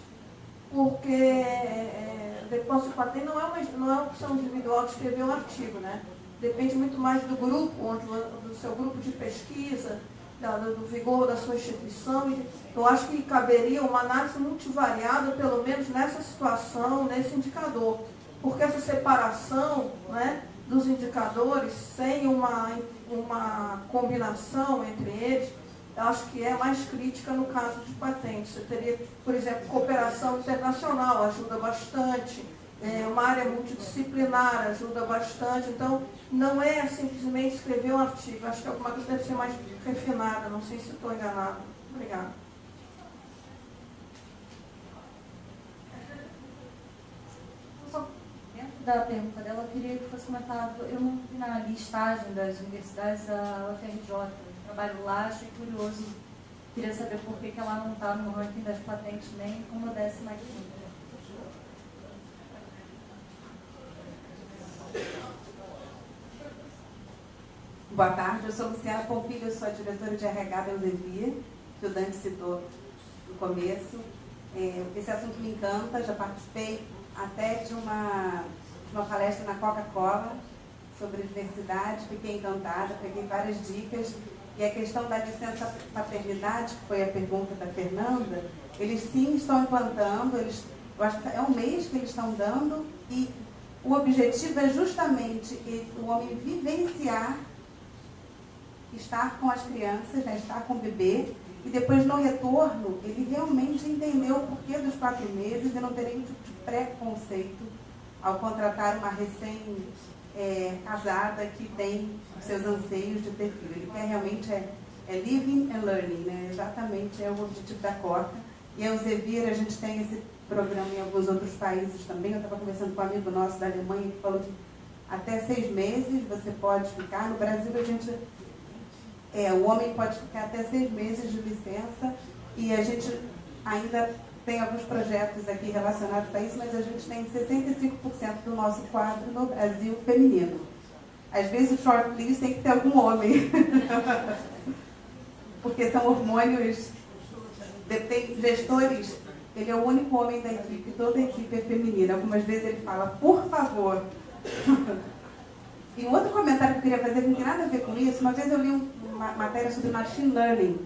Porque é, depósito de patente não é, uma, não é uma opção individual de escrever um artigo, né? Depende muito mais do grupo, onde, do seu grupo de pesquisa, da, do vigor da sua instituição. E eu acho que caberia uma análise multivariada, pelo menos nessa situação, nesse indicador. Porque essa separação né, dos indicadores, sem uma, uma combinação entre eles, eu acho que é mais crítica no caso de patentes. Você teria, por exemplo, cooperação internacional, ajuda bastante, é, uma área multidisciplinar ajuda bastante. Então, não é simplesmente escrever um artigo, acho que alguma coisa deve ser mais refinada, não sei se estou enganado. Obrigada. Dentro da pergunta dela, eu queria que fosse comentado, eu não vi na listagem das universidades a UFRJ, trabalho lá, achei curioso. Queria saber por que, ela não está no ranking das patentes nem como décima quinta. Boa tarde, eu sou Luciana Pompilho, sou a diretora de RH da Eudevia, que o Dante citou no começo. É, esse assunto me encanta, já participei até de uma, uma palestra na Coca-Cola sobre diversidade, fiquei encantada, peguei várias dicas. E a questão da licença paternidade, que foi a pergunta da Fernanda, eles sim estão implantando, eles, eu acho que é um mês que eles estão dando, e o objetivo é justamente o homem vivenciar estar com as crianças, né, estar com o bebê, e depois no retorno, ele realmente entendeu o porquê dos quatro meses e não ter nenhum tipo de preconceito ao contratar uma recém-casada é, que tem seus anseios de ter filho. Ele quer realmente é, é living and learning, né? exatamente é o objetivo da cota. E a Elsevier, a gente tem esse programa em alguns outros países também. Eu estava conversando com um amigo nosso da Alemanha que falou que até seis meses você pode ficar. No Brasil, a gente é, o homem pode ficar até seis meses de licença e a gente ainda tem alguns projetos aqui relacionados a isso, mas a gente tem 65% do nosso quadro no Brasil feminino. Às vezes o shortlist tem que ter algum homem. Porque são hormônios. Tem gestores, ele é o único homem da equipe, toda a equipe é feminina. Algumas vezes ele fala, por favor. e um outro comentário que eu queria fazer, que não tem nada a ver com isso, uma vez eu li um, uma matéria sobre machine learning.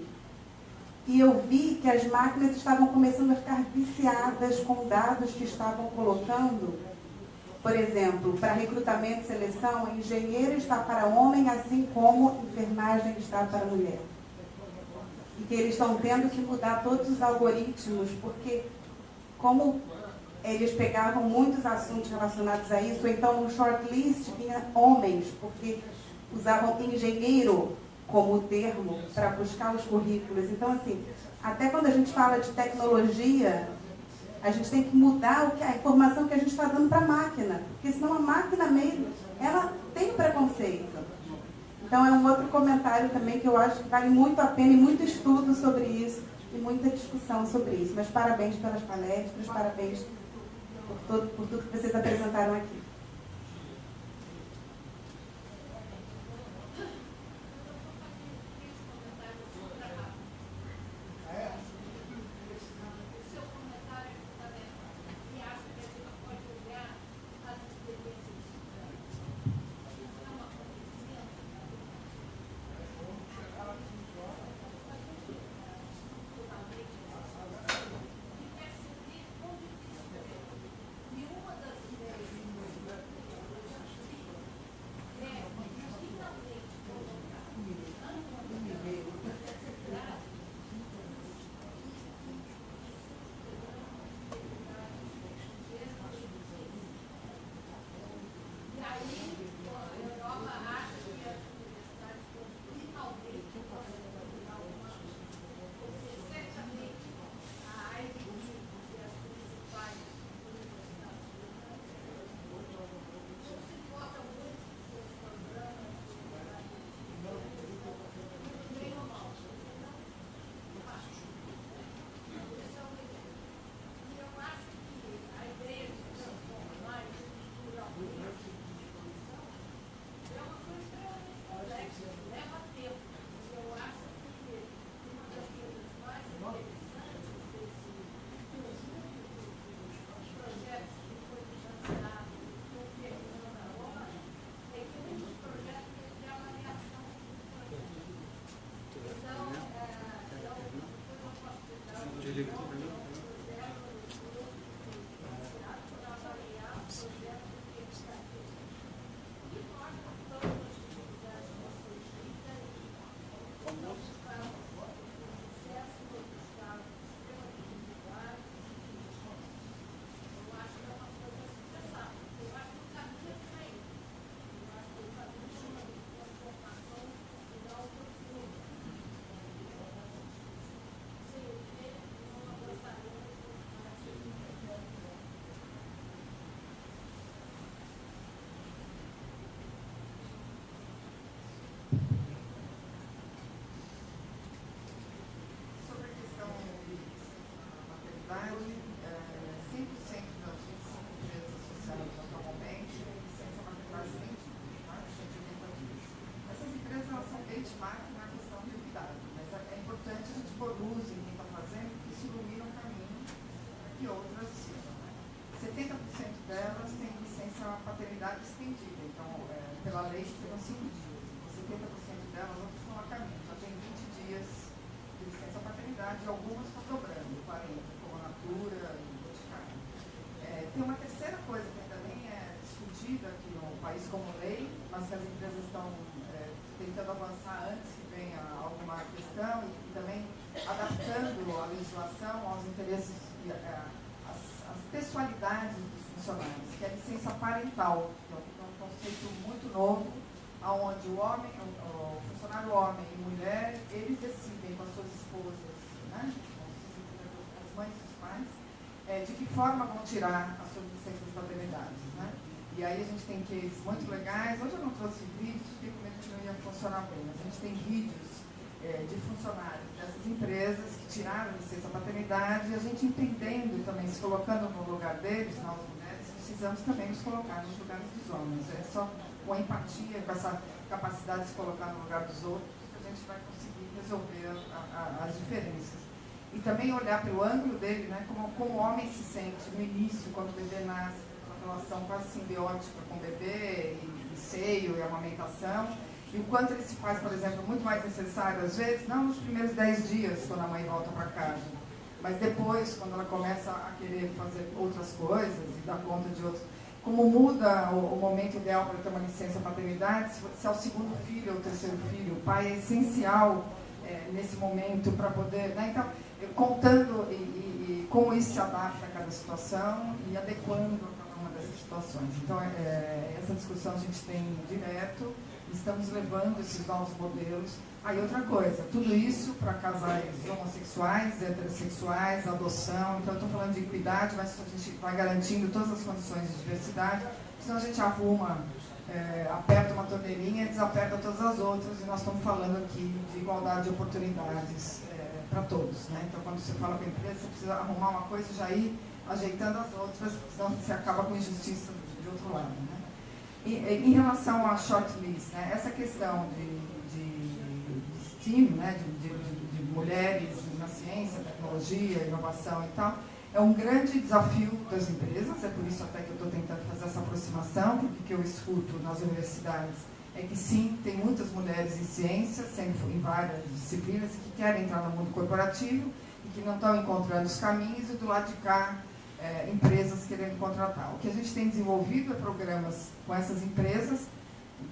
E eu vi que as máquinas estavam começando a ficar viciadas com dados que estavam colocando. Por exemplo, para recrutamento e seleção, engenheiro está para homem, assim como enfermagem está para mulher. E que eles estão tendo que mudar todos os algoritmos, porque como eles pegavam muitos assuntos relacionados a isso, então no shortlist vinha homens, porque usavam engenheiro como termo para buscar os currículos. Então, assim, até quando a gente fala de tecnologia, a gente tem que mudar a informação que a gente está dando para a máquina, porque senão a máquina mesmo, ela tem preconceito. Então é um outro comentário também que eu acho que vale muito a pena e muito estudo sobre isso e muita discussão sobre isso. Mas parabéns pelas palestras, parabéns por, todo, por tudo que vocês apresentaram aqui. Parental, que é um- é um conceito muito novo, onde o homem, o, funcionário homem e mulher, eles decidem com as suas esposas, né, com as mães e os pais, é, de que forma vão tirar as suas licenças de paternidade. Né? E aí a gente tem cases muito legais. Hoje eu não trouxe vídeos, fiquei com medo que não ia funcionar bem, mas a gente tem vídeos é, de funcionários dessas empresas que tiraram licença paternidade e a gente entendendo também, se colocando no lugar deles, nós precisamos também nos colocar nos lugares dos homens. É só com a empatia, com essa capacidade de se colocar no lugar dos outros, que a gente vai conseguir resolver a- a- as diferenças. E também olhar pelo ângulo dele, né, como, como o homem se sente no início, quando o bebê nasce, uma relação quase simbiótica com o bebê, e, e seio, e amamentação, e o quanto ele se faz, por exemplo, muito mais necessário, às vezes, não nos primeiros 10 dias, quando a mãe volta para casa, mas depois, quando ela começa a querer fazer outras coisas e dar conta de outros. Como muda o, o momento ideal para ter uma licença paternidade, se, se é o segundo filho ou o terceiro filho, o pai é essencial é, nesse momento para poder. Né? Então, contando e, e- e como isso se adapta a cada situação e adequando a cada uma dessas situações. Então, é, é, essa discussão a gente tem direto, estamos levando esses novos modelos. Aí, outra coisa, tudo isso para casais homossexuais, heterossexuais, adoção. Então, estou falando de equidade, mas a gente vai garantindo todas as condições de diversidade, senão a gente arruma, é, aperta uma torneirinha e desaperta todas as outras, e nós estamos falando aqui de igualdade de oportunidades para todos. Né? Então, quando você fala com a empresa, você precisa arrumar uma coisa e já ir ajeitando as outras, senão você acaba com injustiça de, outro lado. Né? E, em relação à shortlist, né? essa questão de, de, STEAM, né? de, de, de- mulheres na ciência, tecnologia, inovação e tal, é um grande desafio das empresas, é por isso até que eu estou tentando fazer essa aproximação, porque o que eu escuto nas universidades é que sim, tem muitas mulheres em ciência, sendo em várias disciplinas, que querem entrar no mundo corporativo e que não estão encontrando os caminhos, e do lado de cá, é, empresas querendo contratar. O que a gente tem desenvolvido é programas com essas empresas,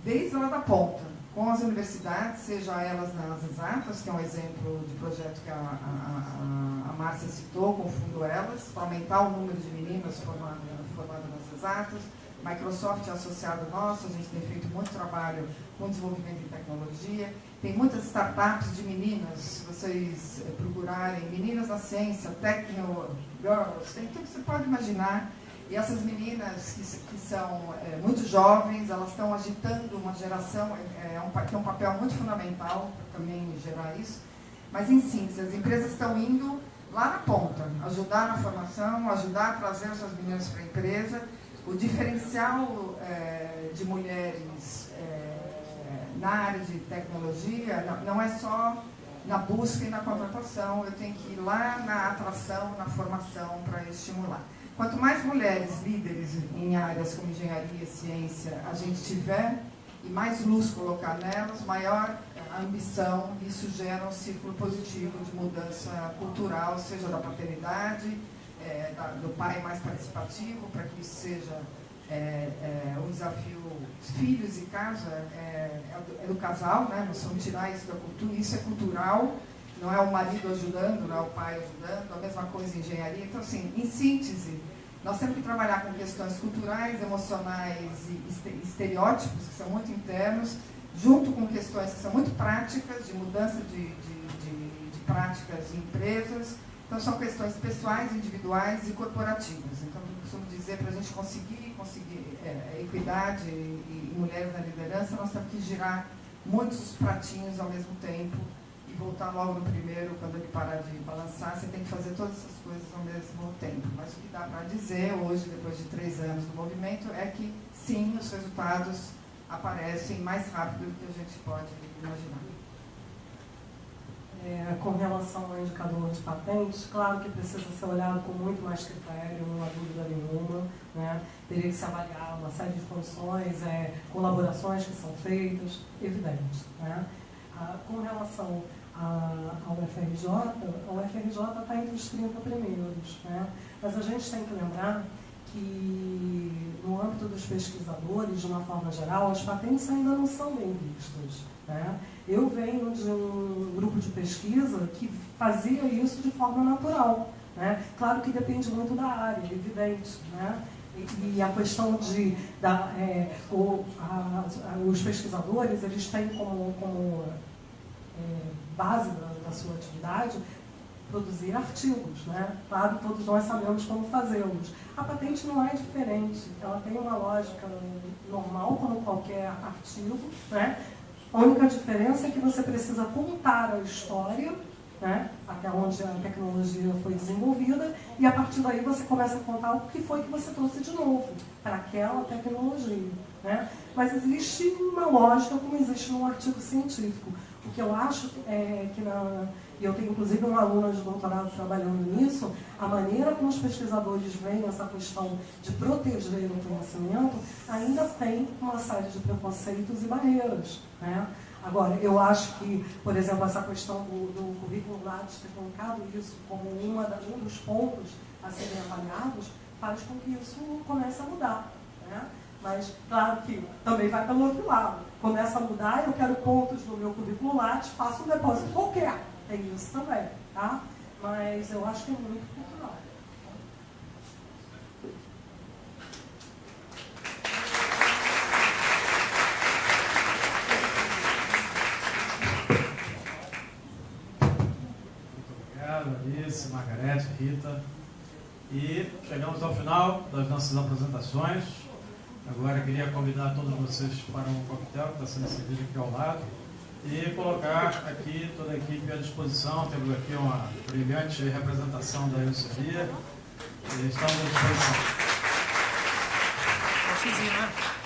desde lá da ponta, com as universidades, seja elas nas exatas, que é um exemplo de projeto que a, a, a- Márcia citou, com o Fundo Elas, para aumentar o número de meninas formadas, formadas nas exatas. Microsoft é associado nosso, a gente tem feito muito trabalho com desenvolvimento em tecnologia. Tem muitas startups de meninas, se vocês eh, procurarem, meninas na ciência, Techno Girls, tem tudo que você pode imaginar. E essas meninas que, que são eh, muito jovens, elas estão agitando uma geração, é, é um, pa- tem um papel muito fundamental para também gerar isso. Mas, em síntese, as empresas estão indo lá na ponta, ajudar na formação, ajudar a trazer essas meninas para a empresa. O diferencial eh, de mulheres eh, na área de tecnologia não, não é só na busca e na contratação, eu tenho que ir lá na atração, na formação para estimular. Quanto mais mulheres líderes em áreas como engenharia, ciência, a gente tiver, e mais luz colocar nelas, maior a ambição, isso gera um ciclo positivo de mudança cultural, seja da paternidade, é, da, do pai mais participativo, para que isso seja é, é, um desafio filhos e casa, é, é, do, é, do, casal, né? Nós vamos tirar isso da cultura, isso é cultural, não é o marido ajudando, não é o pai ajudando, a mesma coisa em engenharia. Então, assim, em síntese, nós temos que trabalhar com questões culturais, emocionais e estereótipos, que são muito internos, junto com questões que são muito práticas, de mudança de, de, de, de práticas em empresas. Então, são questões pessoais, individuais e corporativas. Então, eu costumo dizer, para a gente conseguir, conseguir é, equidade e, e mulheres na liderança, nós temos que girar muitos pratinhos ao mesmo tempo voltar logo no primeiro, quando ele parar de balançar, você tem que fazer todas essas coisas ao mesmo tempo. Mas o que dá para dizer hoje, depois de três anos do movimento, é que sim, os resultados aparecem mais rápido do que a gente pode imaginar. É, com relação ao indicador de patentes, claro que precisa ser olhado com muito mais critério, não há dúvida nenhuma. Né? Teria que se avaliar uma série de condições, é, colaborações que são feitas, evidente. Né? Ah, com relação ao FRJ, o FRJ está entre os 30 primeiros. Né? Mas a gente tem que lembrar que, no âmbito dos pesquisadores, de uma forma geral, as patentes ainda não são bem vistas. Né? Eu venho de um grupo de pesquisa que fazia isso de forma natural. Né? Claro que depende muito da área, evidente. Né? E, e a questão de da, é, o, a, os pesquisadores eles têm como, como é, base da, da, sua atividade produzir artigos, né? Claro, todos nós sabemos como fazê-los. A patente não é diferente, ela tem uma lógica normal como qualquer artigo, né? A única diferença é que você precisa contar a história, né? até onde a tecnologia foi desenvolvida, e a partir daí você começa a contar o que foi que você trouxe de novo para aquela tecnologia. Né? Mas existe uma lógica como existe num artigo científico. O que eu acho é que, na, e eu tenho inclusive uma aluna de doutorado trabalhando nisso, a maneira como os pesquisadores veem essa questão de proteger o conhecimento ainda tem uma série de preconceitos e barreiras. Né? Agora, eu acho que, por exemplo, essa questão do, do currículo Lattes ter colocado isso como uma um dos pontos a serem avaliados, faz com que isso comece a mudar. Né? Mas, claro que também vai pelo outro lado. Começa a mudar, eu quero pontos no meu currículo Lattes, faço um depósito qualquer. Tem isso também, tá? Mas eu acho que é muito cultural. Alice, Margarete, Rita. E chegamos ao final das nossas apresentações. Agora queria convidar todos vocês para um coquetel que está sendo servido aqui ao lado e colocar aqui toda a equipe à disposição. Temos aqui uma brilhante representação da Elsofia e estamos à disposição. Né?